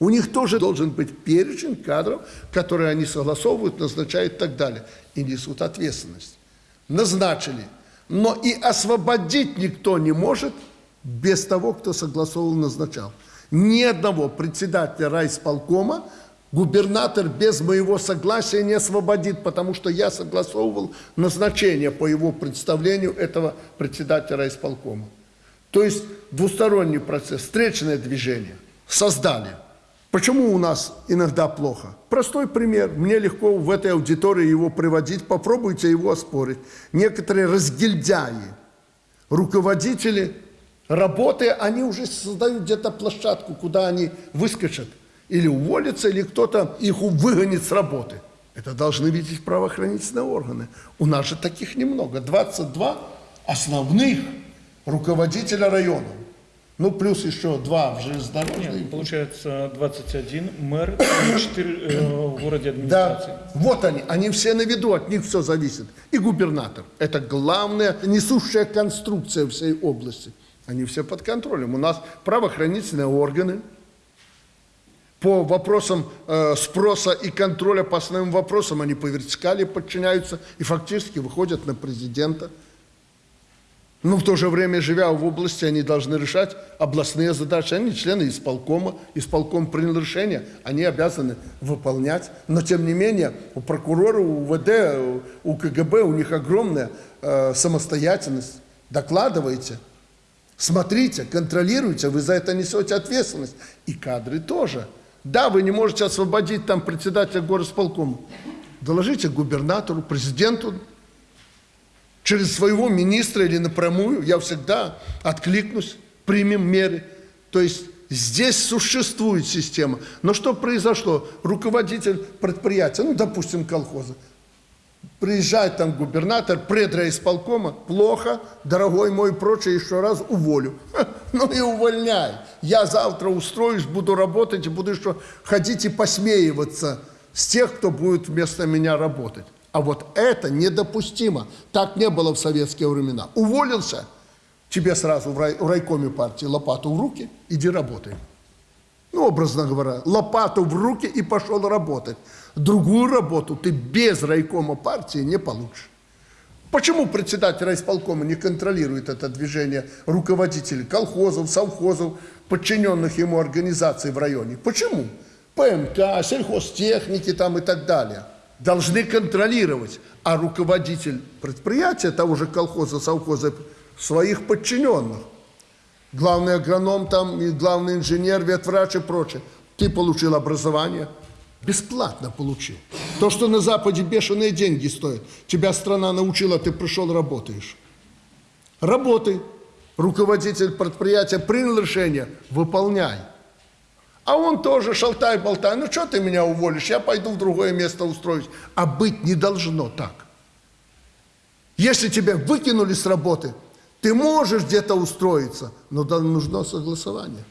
У них тоже должен быть перечень кадров, которые они согласовывают, назначают и так далее. И несут ответственность. Назначили. Но и освободить никто не может без того, кто согласовывал, назначал. Ни одного председателя райисполкома губернатор без моего согласия не освободит, потому что я согласовывал назначение по его представлению этого председателя райисполкома. То есть двусторонний процесс, встречное движение создали. Почему у нас иногда плохо? Простой пример. Мне легко в этой аудитории его приводить. Попробуйте его оспорить. Некоторые разгильдяи, руководители работы, они уже создают где-то площадку, куда они выскочат. Или уволятся, или кто-то их выгонит с работы. Это должны видеть правоохранительные органы. У нас же таких немного. 22 основных руководителя района. Ну, плюс еще два в железнодорожной. Нет, получается 21 мэр и 4 э, в городе администрации. Да, вот они, они все на виду, от них все зависит. И губернатор. Это главная несущая конструкция всей области. Они все под контролем. У нас правоохранительные органы по вопросам э, спроса и контроля по основным вопросам, они по вертикали подчиняются и фактически выходят на президента. Но в то же время, живя в области, они должны решать областные задачи. Они члены исполкома, исполком принял решение, они обязаны выполнять. Но, тем не менее, у прокурора, у УВД, у КГБ, у них огромная э, самостоятельность. Докладывайте, смотрите, контролируйте, вы за это несете ответственность. И кадры тоже. Да, вы не можете освободить там председателя горосполкома. Доложите губернатору, президенту, через своего министра или напрямую, я всегда откликнусь, примем меры. То есть здесь существует система. Но что произошло? Руководитель предприятия, ну, допустим, колхоза, приезжает там губернатор, предрайисполкома, плохо, дорогой мой, прочее, еще раз уволю. Ну и увольняй. Я завтра устроюсь, буду работать и буду еще ходить и посмеиваться с тех, кто будет вместо меня работать. А вот это недопустимо. Так не было в советские времена. Уволился, тебе сразу в, рай, в райкоме партии лопату в руки, иди работай. Ну, образно говоря, лопату в руки и пошел работать. Другую работу ты без райкома партии не получишь. Почему председатель райисполкома не контролирует это движение руководителей колхозов, совхозов, подчиненных ему организаций в районе? Почему? ПМК, сельхозтехники там и так далее должны контролировать, а руководитель предприятия того же колхоза, совхоза, своих подчиненных. Главный агроном там, и главный инженер, ветврач и прочее. Ты получил образование, бесплатно получил. То, что на Западе бешеные деньги стоят. Тебя страна научила, ты пришел, работаешь. Работай. Руководитель предприятия принял решение, выполняй. А он тоже шалтай-болтай. Ну, что ты меня уволишь? Я пойду в другое место устроюсь. А быть не должно так. Если тебя выкинули с работы, ты можешь где-то устроиться, но нужно согласование.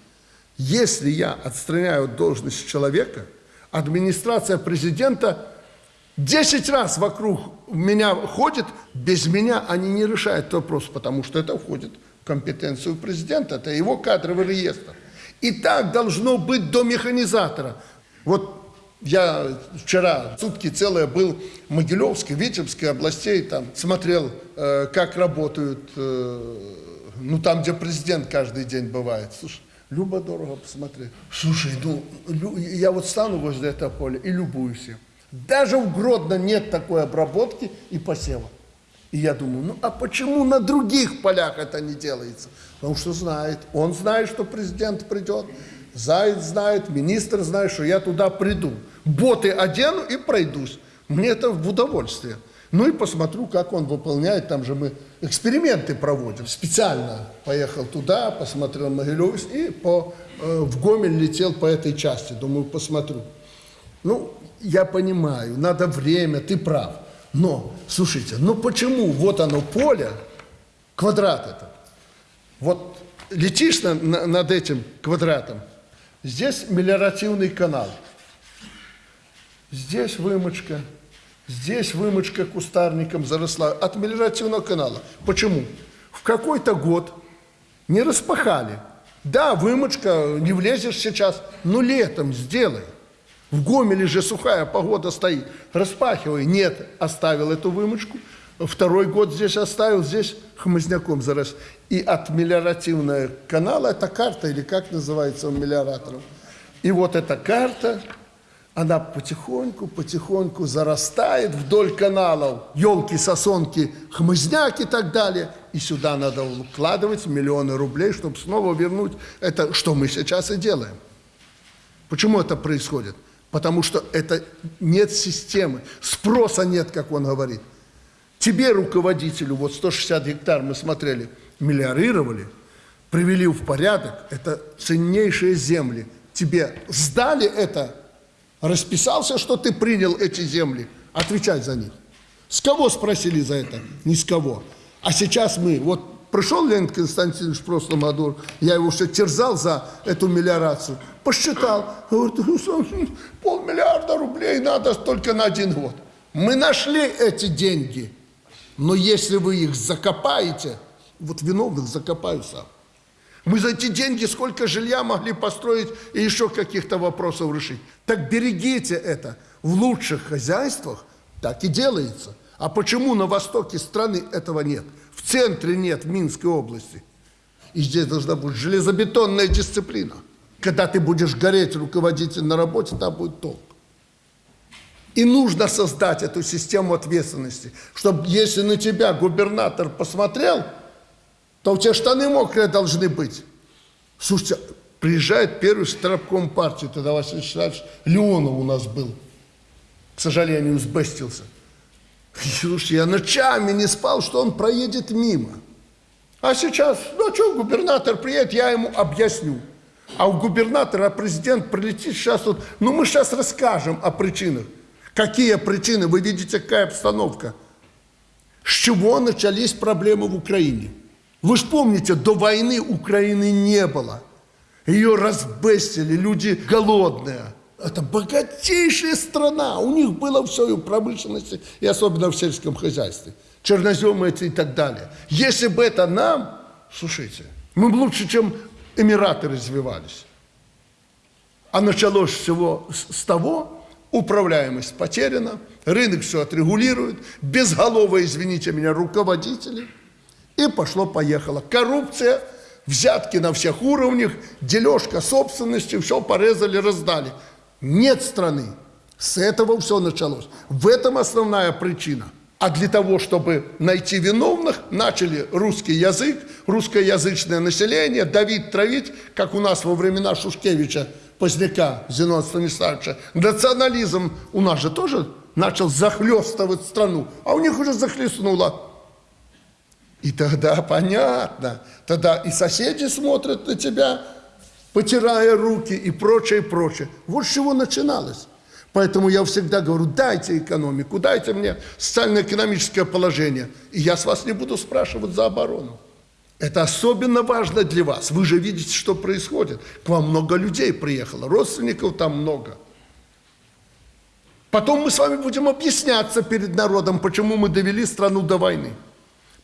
Если я отстраняю от должности человека, администрация президента 10 раз вокруг меня ходит, без меня они не решают вопрос, потому что это входит в компетенцию президента, это его кадровый реестр. И так должно быть до механизатора. Вот я вчера сутки целые был в Могилевской, Витебской областей, там смотрел, э, как работают, э, ну там, где президент каждый день бывает. Слушай, любо дорого посмотреть. Слушай, ну я вот стану возле этого поля и любуюсь им. Даже в Гродно нет такой обработки и посева. И я думаю, ну а почему на других полях это не делается? Потому что знает, он знает, что президент придет, Заяц знает, министр знает, что я туда приду. Боты одену и пройдусь. Мне это в удовольствие. Ну и посмотрю, как он выполняет. Там же мы эксперименты проводим. Специально поехал туда, посмотрел Могилев и по, э, в Гомель летел по этой части. Думаю, посмотрю. Ну, я понимаю, надо время, ты прав. Но, слушайте, ну почему вот оно поле, квадрат это, вот летишь на, на, над этим квадратом, здесь мелиоративный канал, здесь вымочка, здесь вымочка кустарником заросла от мелиоративного канала. Почему? В какой-то год не распахали. Да, вымочка, не влезешь сейчас, но летом сделай. В Гомеле же сухая погода стоит. Распахивай. Нет, оставил эту вымочку. Второй год здесь оставил, здесь хмызняком зарос. И от мелиоративного канала, это карта, или как называется у мелиораторов. И вот эта карта, она потихоньку, потихоньку зарастает вдоль каналов. Елки, сосонки, хмызняк и так далее. И сюда надо вкладывать миллионы рублей, чтобы снова вернуть это, что мы сейчас и делаем. Почему это происходит? Потому что это нет системы, спроса нет, как он говорит. Тебе, руководителю, вот 160 гектар мы смотрели, миллиорировали, привели в порядок, это ценнейшие земли. Тебе сдали это, расписался, что ты принял эти земли, отвечать за них. С кого спросили за это? Ни с кого. А сейчас мы, вот Пришел Леонид Константинович в прошлом году, я его все терзал за эту мелиорацию, посчитал, говорит, полмиллиарда рублей надо только на один год. Мы нашли эти деньги, но если вы их закопаете, вот виновных закопаю сам. Мы за эти деньги сколько жилья могли построить и еще каких-то вопросов решить. Так берегите это. В лучших хозяйствах так и делается. А почему на востоке страны этого нет? В центре нет, в Минской области. И здесь должна быть железобетонная дисциплина. Когда ты будешь гореть руководитель на работе, там будет толк. И нужно создать эту систему ответственности, чтобы если на тебя губернатор посмотрел, то у тебя штаны мокрые должны быть. Слушайте, приезжает первый штабком партии, тогда Василий Вячеславович Леонов у нас был, к сожалению, сбестился. Слушайте, я ночами не спал, что он проедет мимо. А сейчас, ну что, губернатор приедет, я ему объясню. А у губернатора президент прилетит сейчас вот, ну мы сейчас расскажем о причинах. Какие причины? Вы видите, какая обстановка. С чего начались проблемы в Украине? Вы же помните, до войны Украины не было. Ее разбестили, люди голодные. Это богатейшая страна. У них было все и в промышленности, и особенно в сельском хозяйстве. Черноземы эти и так далее. Если бы это нам, слушайте, мы лучше, чем Эмираты развивались. А началось всего с того, управляемость потеряна, рынок все отрегулирует, безголовые, извините меня, руководители. И пошло-поехало. Коррупция, взятки на всех уровнях, дележка собственности, все порезали, раздали. Нет страны. С этого все началось. В этом основная причина. А для того, чтобы найти виновных, начали русский язык, русскоязычное население давить, травить, как у нас во времена Шушкевича, Поздняка, Зенона Станиславовича. Национализм у нас же тоже начал захлестывать страну, а у них уже захлестнуло. И тогда понятно, тогда и соседи смотрят на тебя, потирая руки и прочее, прочее. Вот с чего начиналось. Поэтому я всегда говорю, дайте экономику, дайте мне социально-экономическое положение, и я с вас не буду спрашивать за оборону. Это особенно важно для вас. Вы же видите, что происходит. К вам много людей приехало, родственников там много. Потом мы с вами будем объясняться перед народом, почему мы довели страну до войны.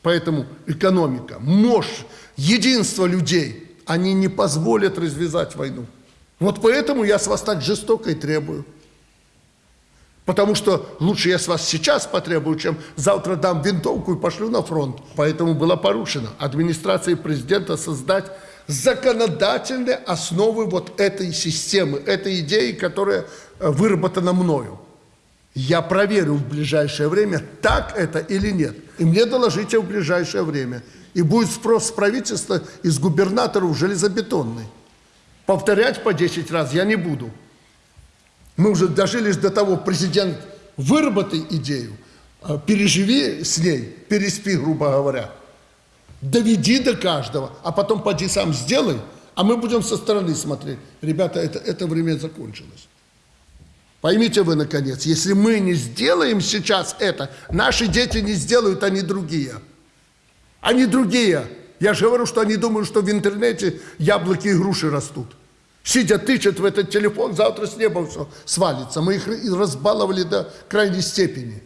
Поэтому экономика, мощь, единство людей – они не позволят развязать войну. Вот поэтому я с вас так жестоко и требую. Потому что лучше я с вас сейчас потребую, чем завтра дам винтовку и пошлю на фронт. Поэтому было порушено администрацией президента создать законодательные основы вот этой системы, этой идеи, которая э, выработана мною. Я проверю в ближайшее время, так это или нет. И мне доложите в ближайшее время. И будет спрос с правительства и с губернаторов железобетонный. Повторять по 10 раз я не буду. Мы уже дожились до того, президент, выработай идею, а переживи с ней, переспи, грубо говоря. Доведи до каждого, а потом поди сам сделай, а мы будем со стороны смотреть. Ребята, это, это время закончилось. Поймите вы, наконец, если мы не сделаем сейчас это, наши дети не сделают, они другие. Они другие. Я же говорю, что они думают, что в интернете яблоки и груши растут. Сидя тычат в этот телефон, завтра с неба все свалится. Мы их разбаловали до крайней степени.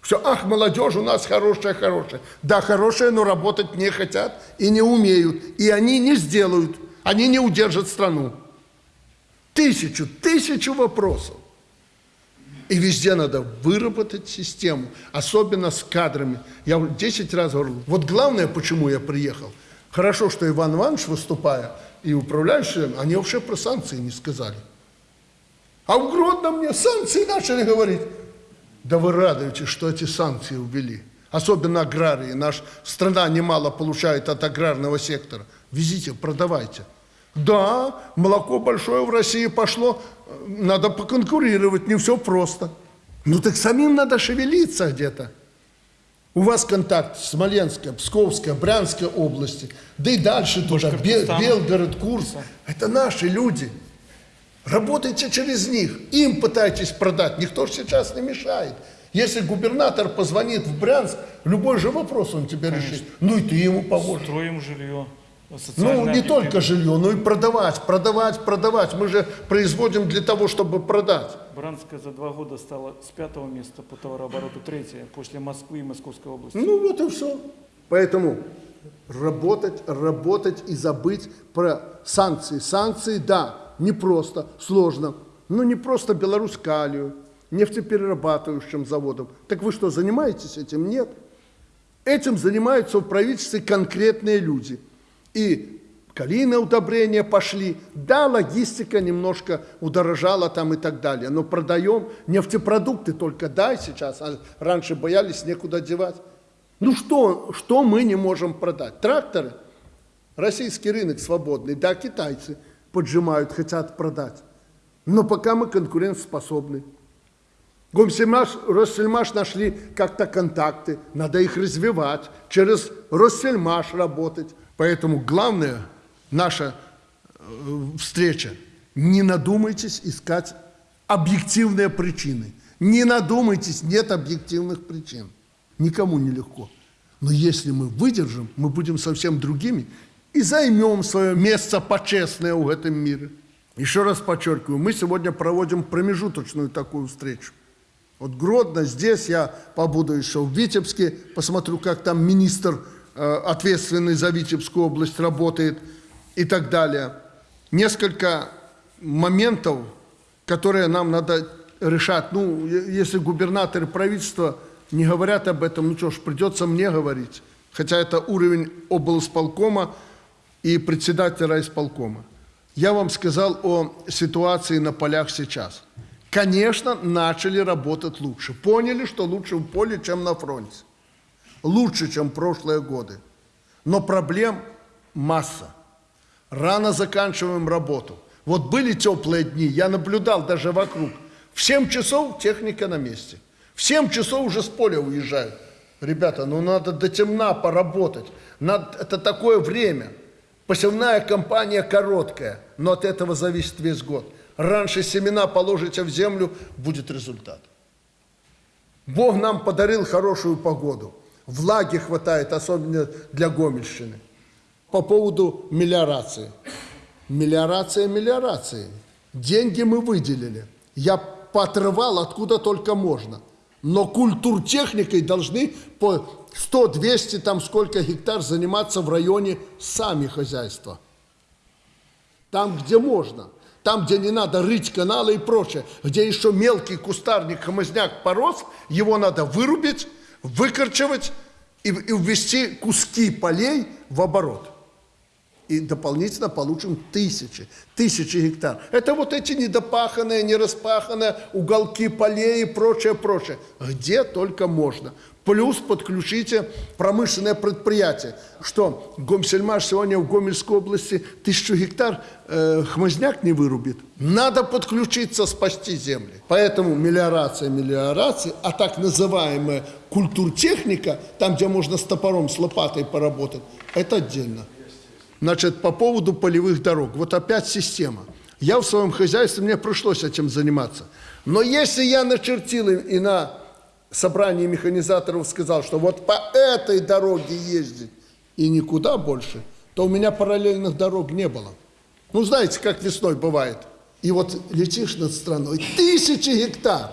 Все, ах, молодежь у нас хорошая, хорошая. Да, хорошая, но работать не хотят и не умеют. И они не сделают, они не удержат страну. Тысячу, тысячу вопросов. И везде надо выработать систему, особенно с кадрами. Я уже 10 раз говорил, вот главное, почему я приехал. Хорошо, что Иван Иванович, выступая, и управляющие, они вообще про санкции не сказали. А в Гродно мне санкции начали говорить. Да вы радуетесь, что эти санкции ввели. Особенно аграрии. Наша страна немало получает от аграрного сектора. Везите, продавайте. Да, молоко большое в России пошло, надо поконкурировать, не все просто. Ну так самим надо шевелиться где-то. У вас контакт с Смоленской, Псковской, Брянской области, да и дальше туда, Бел, Белгород, Курс. Это наши люди. Работайте через них, им пытайтесь продать, никто же сейчас не мешает. Если губернатор позвонит в Брянск, любой же вопрос он тебе Конечно. решит. Ну и ты ему поможешь. Строим жилье. Ну, социальное не только жилье, но и продавать, продавать, продавать. Мы же производим для того, чтобы продать. Бранская за два года стала с пятого места по товарообороту третье после Москвы и Московской области. Ну вот и все. Поэтому работать, работать и забыть про санкции. Санкции, да, непросто, сложно. Но не просто Беларусь-Калию, нефтеперерабатывающим заводом. Так вы что, занимаетесь этим? Нет. Этим занимаются в правительстве конкретные люди. И калийные удобрения пошли. Да, логистика немножко удорожала там и так далее. Но продаем нефтепродукты только дай сейчас. А раньше боялись некуда девать. Ну что, что мы не можем продать? Тракторы? Российский рынок свободный. Да, китайцы поджимают, хотят продать. Но пока мы конкурентоспособны. Гомсельмаш, Россельмаш нашли как-то контакты, надо их развивать, через Россельмаш работать. Поэтому главное наша э, встреча. Не надумайтесь искать объективные причины. Не надумайтесь, нет объективных причин. Никому не легко. Но если мы выдержим, мы будем совсем другими и займем свое место почестное в этом мире. Еще раз подчеркиваю, мы сегодня проводим промежуточную такую встречу. Вот Гродно, здесь я побуду еще в Витебске, посмотрю, как там министр, ответственный за Витебскую область, работает и так далее. Несколько моментов, которые нам надо решать. Ну, если губернатор и правительство не говорят об этом, ну что ж, придется мне говорить. Хотя это уровень облсполкома и председателя райисполкома. Я вам сказал о ситуации на полях сейчас. Конечно, начали работать лучше. Поняли, что лучше в поле, чем на фронте. Лучше, чем прошлые годы. Но проблем масса. Рано заканчиваем работу. Вот были теплые дни, я наблюдал даже вокруг. В 7 часов техника на месте. В 7 часов уже с поля уезжают. Ребята, ну надо до темна поработать. Надо, это такое время. Посевная кампания короткая, но от этого зависит весь год. Раньше семена положите в землю, будет результат. Бог нам подарил хорошую погоду. Влаги хватает, особенно для Гомельщины. По поводу мелиорации. Мелиорация, мелиорация. Деньги мы выделили. Я поотрывал откуда только можно. Но культуртехникой должны по 100-200, там сколько гектар заниматься в районе сами хозяйства. Там, где можно. Там, где не надо рыть каналы и прочее. Где еще мелкий кустарник, хомозняк порос, его надо вырубить, выкорчевать и, и ввести куски полей в оборот. и дополнительно получим тысячи, тысячи гектар. Это вот эти недопаханные, нераспаханные уголки полей и прочее, прочее. Где только можно. Плюс подключите промышленное предприятие, что Гомсельмаш сегодня в Гомельской области тысячу гектар э, хмызняк не вырубит. Надо подключиться, спасти земли. Поэтому мелиорация, мелиорация, а так называемая культуртехника, там, где можно с топором, с лопатой поработать, это отдельно. Значит, по поводу полевых дорог. Вот опять система. Я в своем хозяйстве, мне пришлось этим заниматься. Но если я начертил и на собрании механизаторов сказал, что вот по этой дороге ездить и никуда больше, то у меня параллельных дорог не было. Ну, знаете, как весной бывает. И вот летишь над страной, тысячи гектар,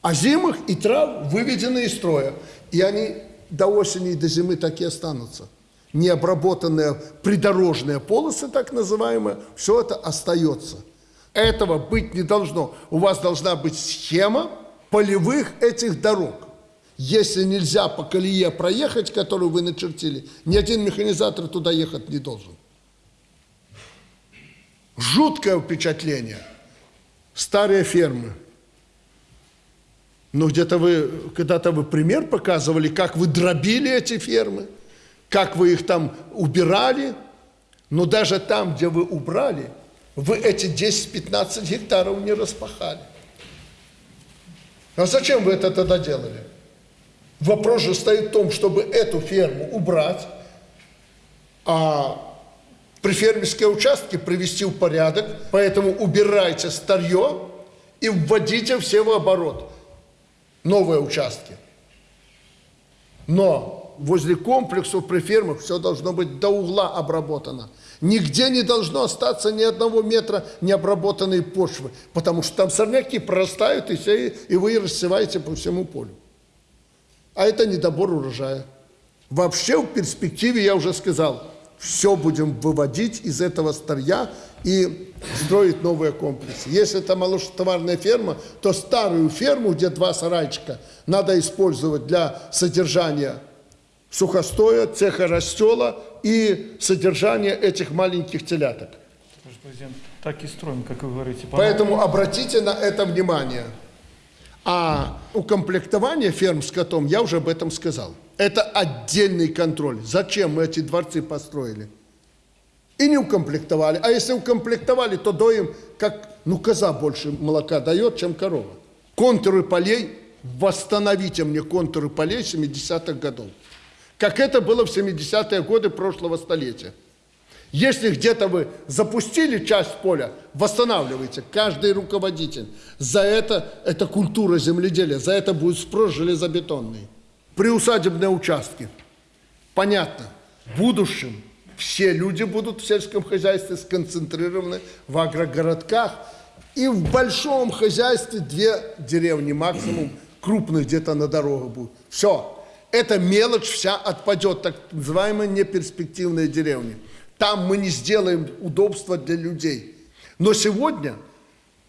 а зимых и трав выведены из строя. И они до осени и до зимы так и останутся. Необработанные придорожные полосы, так называемые, все это остается. Этого быть не должно. У вас должна быть схема, полевых этих дорог. Если нельзя по колее проехать, которую вы начертили, ни один механизатор туда ехать не должен. Жуткое впечатление. Старые фермы. Но где-то вы, когда-то вы пример показывали, как вы дробили эти фермы, как вы их там убирали. Но даже там, где вы убрали, вы эти 10-15 гектаров не распахали. А зачем вы это тогда делали? Вопрос же стоит в том, чтобы эту ферму убрать, а прифермерские участки привести в порядок, поэтому убирайте старье и вводите все в оборот. Новые участки. Но возле комплексов при фермах все должно быть до угла обработано. Нигде не должно остаться ни одного метра необработанной почвы, потому что там сорняки прорастают, и, все, и вы рассеваете по всему полю. А это недобор урожая. Вообще в перспективе, я уже сказал, все будем выводить из этого старья и строить новые комплексы. Если это молочнотоварная ферма, то старую ферму, где два сарайчика, надо использовать для содержания сухостоя, цеха растела и содержания этих маленьких теляток. Президент, так и строим, как вы говорите. Поэтому обратите на это внимание. А укомплектование ферм с котом, я уже об этом сказал. Это отдельный контроль. Зачем мы эти дворцы построили? И не укомплектовали. А если укомплектовали, то доим, как, ну, коза больше молока дает, чем корова. Контуры полей, восстановите мне контуры полей 70-х годов как это было в 70-е годы прошлого столетия. Если где-то вы запустили часть поля, восстанавливайте, каждый руководитель. За это, это культура земледелия, за это будет спрос железобетонный. Приусадебные участки. Понятно, в будущем все люди будут в сельском хозяйстве сконцентрированы в агрогородках, и в большом хозяйстве две деревни максимум, крупных где-то на дорогах будут. Все, эта мелочь вся отпадет, так называемые неперспективные деревни. Там мы не сделаем удобства для людей. Но сегодня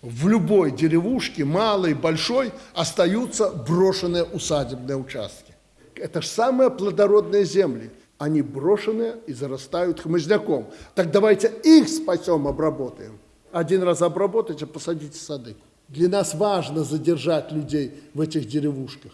в любой деревушке, малой, большой, остаются брошенные усадебные участки. Это же самые плодородные земли. Они брошенные и зарастают хмызняком. Так давайте их спасем, обработаем. Один раз обработайте, посадите сады. Для нас важно задержать людей в этих деревушках.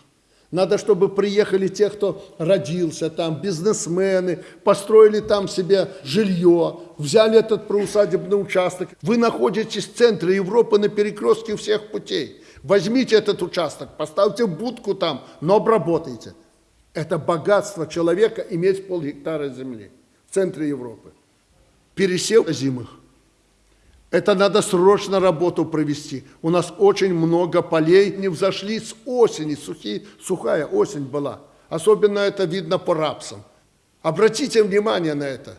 Надо, чтобы приехали те, кто родился там, бизнесмены, построили там себе жилье, взяли этот проусадебный участок. Вы находитесь в центре Европы на перекрестке всех путей. Возьмите этот участок, поставьте будку там, но обработайте. Это богатство человека иметь пол гектара земли в центре Европы. Пересел зимых. Это надо срочно работу провести. У нас очень много полей не взошли с осени, сухие, сухая осень была. Особенно это видно по рапсам. Обратите внимание на это.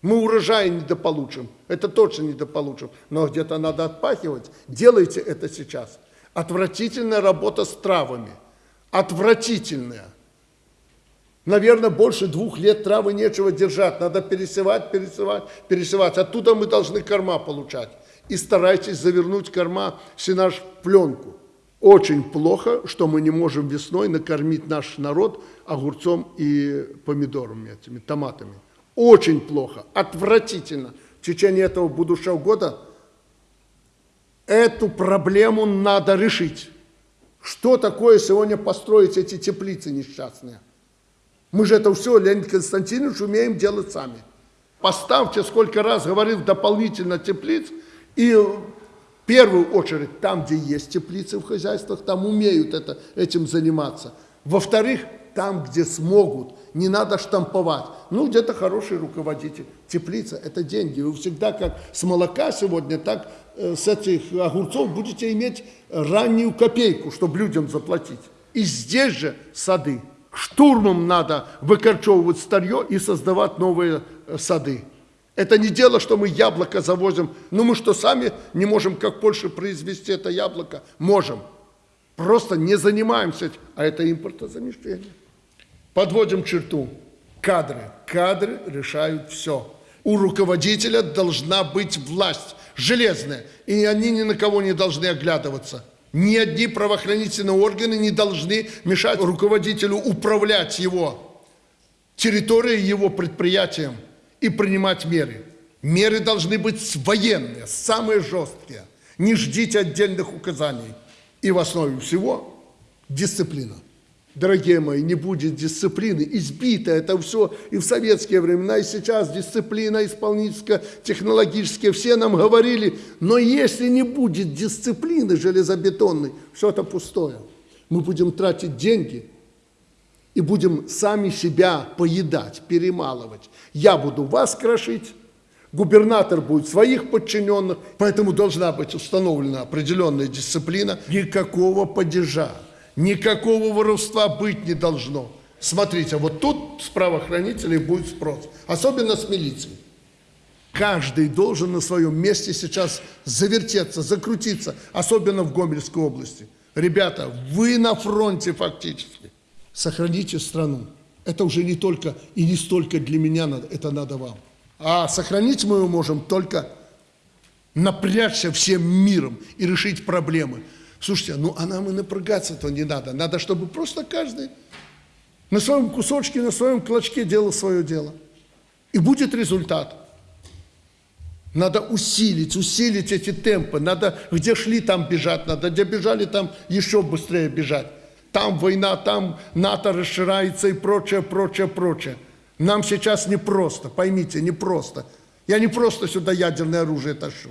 Мы урожай недополучим, это точно недополучим, но где-то надо отпахивать. Делайте это сейчас. Отвратительная работа с травами. Отвратительная. Наверное, больше двух лет травы нечего держать. Надо пересевать, пересевать, пересевать. Оттуда мы должны корма получать. И старайтесь завернуть корма сенаж в пленку. Очень плохо, что мы не можем весной накормить наш народ огурцом и помидорами, этими томатами. Очень плохо, отвратительно. В течение этого будущего года эту проблему надо решить. Что такое сегодня построить эти теплицы несчастные? Мы же это все, Леонид Константинович, умеем делать сами. Поставьте, сколько раз говорил, дополнительно теплиц, и в первую очередь там, где есть теплицы в хозяйствах, там умеют это, этим заниматься. Во-вторых, там, где смогут, не надо штамповать. Ну, где-то хороший руководитель. Теплица – это деньги. Вы всегда, как с молока сегодня, так э, с этих огурцов будете иметь раннюю копейку, чтобы людям заплатить. И здесь же сады. Штурмом надо выкорчевывать старье и создавать новые э, сады. Это не дело, что мы яблоко завозим. Ну мы что, сами не можем, как Польша, произвести это яблоко? Можем. Просто не занимаемся, а это импортозамещение. Подводим черту. Кадры. Кадры решают все. У руководителя должна быть власть железная, и они ни на кого не должны оглядываться. Ни одни правоохранительные органы не должны мешать руководителю управлять его территорией, его предприятием и принимать меры. Меры должны быть военные, самые жесткие. Не ждите отдельных указаний. И в основе всего дисциплина. Дорогие мои, не будет дисциплины, избито это все и в советские времена, и сейчас дисциплина исполнительская, технологическая, все нам говорили, но если не будет дисциплины железобетонной, все это пустое. Мы будем тратить деньги и будем сами себя поедать, перемалывать. Я буду вас крошить, губернатор будет своих подчиненных, поэтому должна быть установлена определенная дисциплина, никакого падежа. Никакого воровства быть не должно. Смотрите, вот тут с правоохранителей будет спрос, особенно с милицией. Каждый должен на своем месте сейчас завертеться, закрутиться, особенно в Гомельской области. Ребята, вы на фронте фактически. Сохраните страну. Это уже не только и не столько для меня это надо вам. А сохранить мы можем только напрячься всем миром и решить проблемы. Слушайте, ну а нам и напрягаться-то не надо. Надо, чтобы просто каждый на своем кусочке, на своем клочке делал свое дело. И будет результат. Надо усилить, усилить эти темпы. Надо, где шли, там бежать. Надо, где бежали, там еще быстрее бежать. Там война, там НАТО расширяется и прочее, прочее, прочее. Нам сейчас непросто, поймите, непросто. Я не просто сюда ядерное оружие тащу.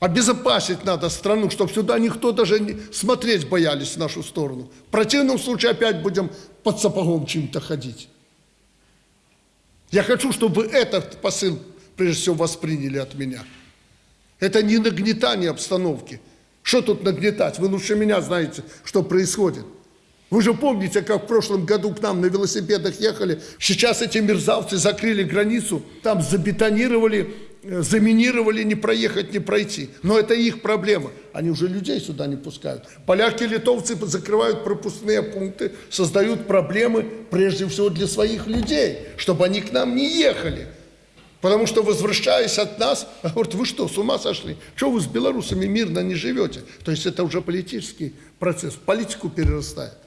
Обезопасить надо страну, чтобы сюда никто даже не смотреть боялись в нашу сторону. В противном случае опять будем под сапогом чем-то ходить. Я хочу, чтобы этот посыл, прежде всего, восприняли от меня. Это не нагнетание обстановки. Что тут нагнетать? Вы лучше меня знаете, что происходит. Вы же помните, как в прошлом году к нам на велосипедах ехали. Сейчас эти мерзавцы закрыли границу, там забетонировали заминировали, не проехать, не пройти. Но это их проблема. Они уже людей сюда не пускают. Поляки, литовцы закрывают пропускные пункты, создают проблемы прежде всего для своих людей, чтобы они к нам не ехали. Потому что, возвращаясь от нас, говорят, вы что, с ума сошли? Что вы с белорусами мирно не живете? То есть это уже политический процесс, политику перерастает.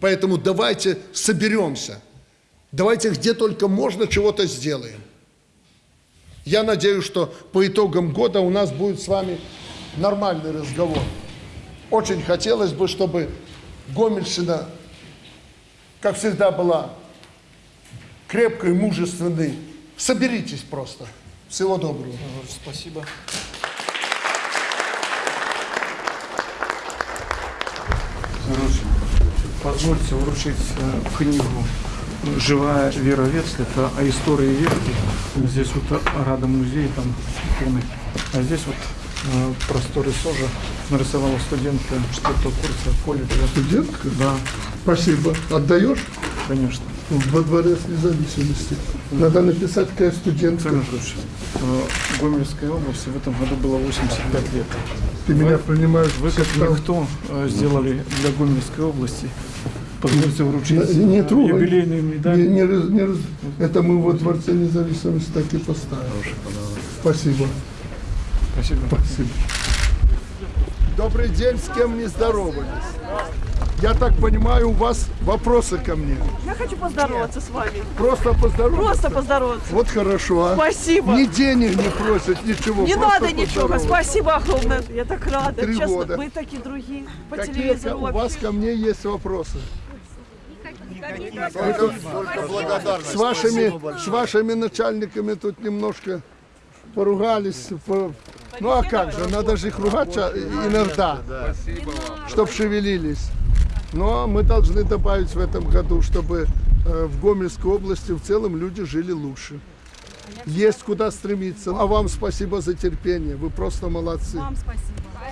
Поэтому давайте соберемся. Давайте где только можно чего-то сделаем. Я надеюсь, что по итогам года у нас будет с вами нормальный разговор. Очень хотелось бы, чтобы Гомельщина, как всегда, была крепкой, мужественной. Соберитесь просто. Всего доброго. Спасибо. Позвольте вручить э, книгу живая Вера Вец, это о истории верки. Здесь вот Рада музей, там иконы. А здесь вот э, просторы СОЖа нарисовала студентка четвертого курса колледжа. Студентка? Да. Спасибо. Отдаешь? Конечно. Во дворец независимости. Надо написать, какая студентка. В Гомельской области в этом году было 85 лет. Ты вы, меня принимаешь Вы как никто э, сделали для Гомельской области. Позвольте вручить Не, не трогай. юбилейную медаль. Не- не раз- не раз- это мы во Дворце независимости так и поставим. Спасибо. Спасибо. Спасибо. Добрый день, с кем не здоровались? Я так понимаю, у вас вопросы ко мне. Я хочу поздороваться с вами. Просто поздороваться? Просто поздороваться. Вот хорошо, а? Спасибо. Ни денег не просят, ничего. Не просто надо ничего. Спасибо огромное. Я так рада. Три Честно, года. вы такие другие. По Какие телевизору у вас ко мне есть вопросы? Только. С вашими, с вашими начальниками тут немножко поругались. по- Ну а как же, надо же их ругать иногда, чтобы шевелились. Но мы должны добавить в этом году, чтобы в Гомельской области в целом люди жили лучше. Есть куда стремиться. А вам спасибо за терпение. Вы просто молодцы. Вам спасибо.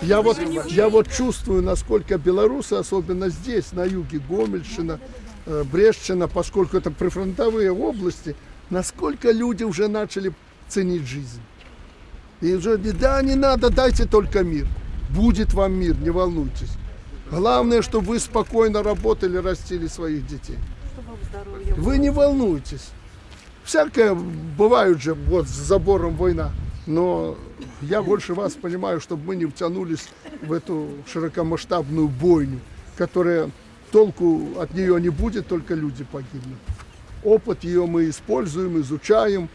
Я вот, я вот чувствую, насколько белорусы, особенно здесь, на юге, Гомельщина, э, Брестщина, поскольку это прифронтовые области, насколько люди уже начали ценить жизнь. И уже, да, не надо, дайте только мир. Будет вам мир, не волнуйтесь. Главное, чтобы вы спокойно работали, растили своих детей. Вы не волнуйтесь. Всякое бывает же, вот с забором война. Но я больше вас понимаю, чтобы мы не втянулись в эту широкомасштабную бойню, которая толку от нее не будет, только люди погибнут. Опыт ее мы используем, изучаем,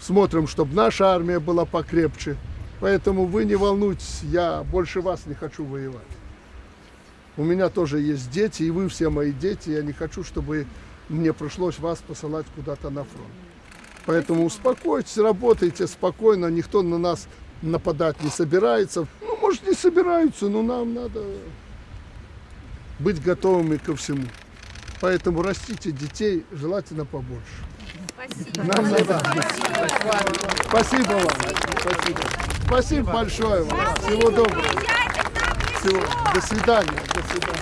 смотрим, чтобы наша армия была покрепче. Поэтому вы не волнуйтесь, я больше вас не хочу воевать. У меня тоже есть дети, и вы все мои дети. Я не хочу, чтобы мне пришлось вас посылать куда-то на фронт. Поэтому успокойтесь, работайте спокойно, никто на нас нападать не собирается. Ну, может, не собираются, но нам надо быть готовыми ко всему. Поэтому растите детей, желательно побольше. Нам надо. Спасибо вам. Спасибо. Спасибо большое вам. Всего доброго. Всего. До свидания. До свидания.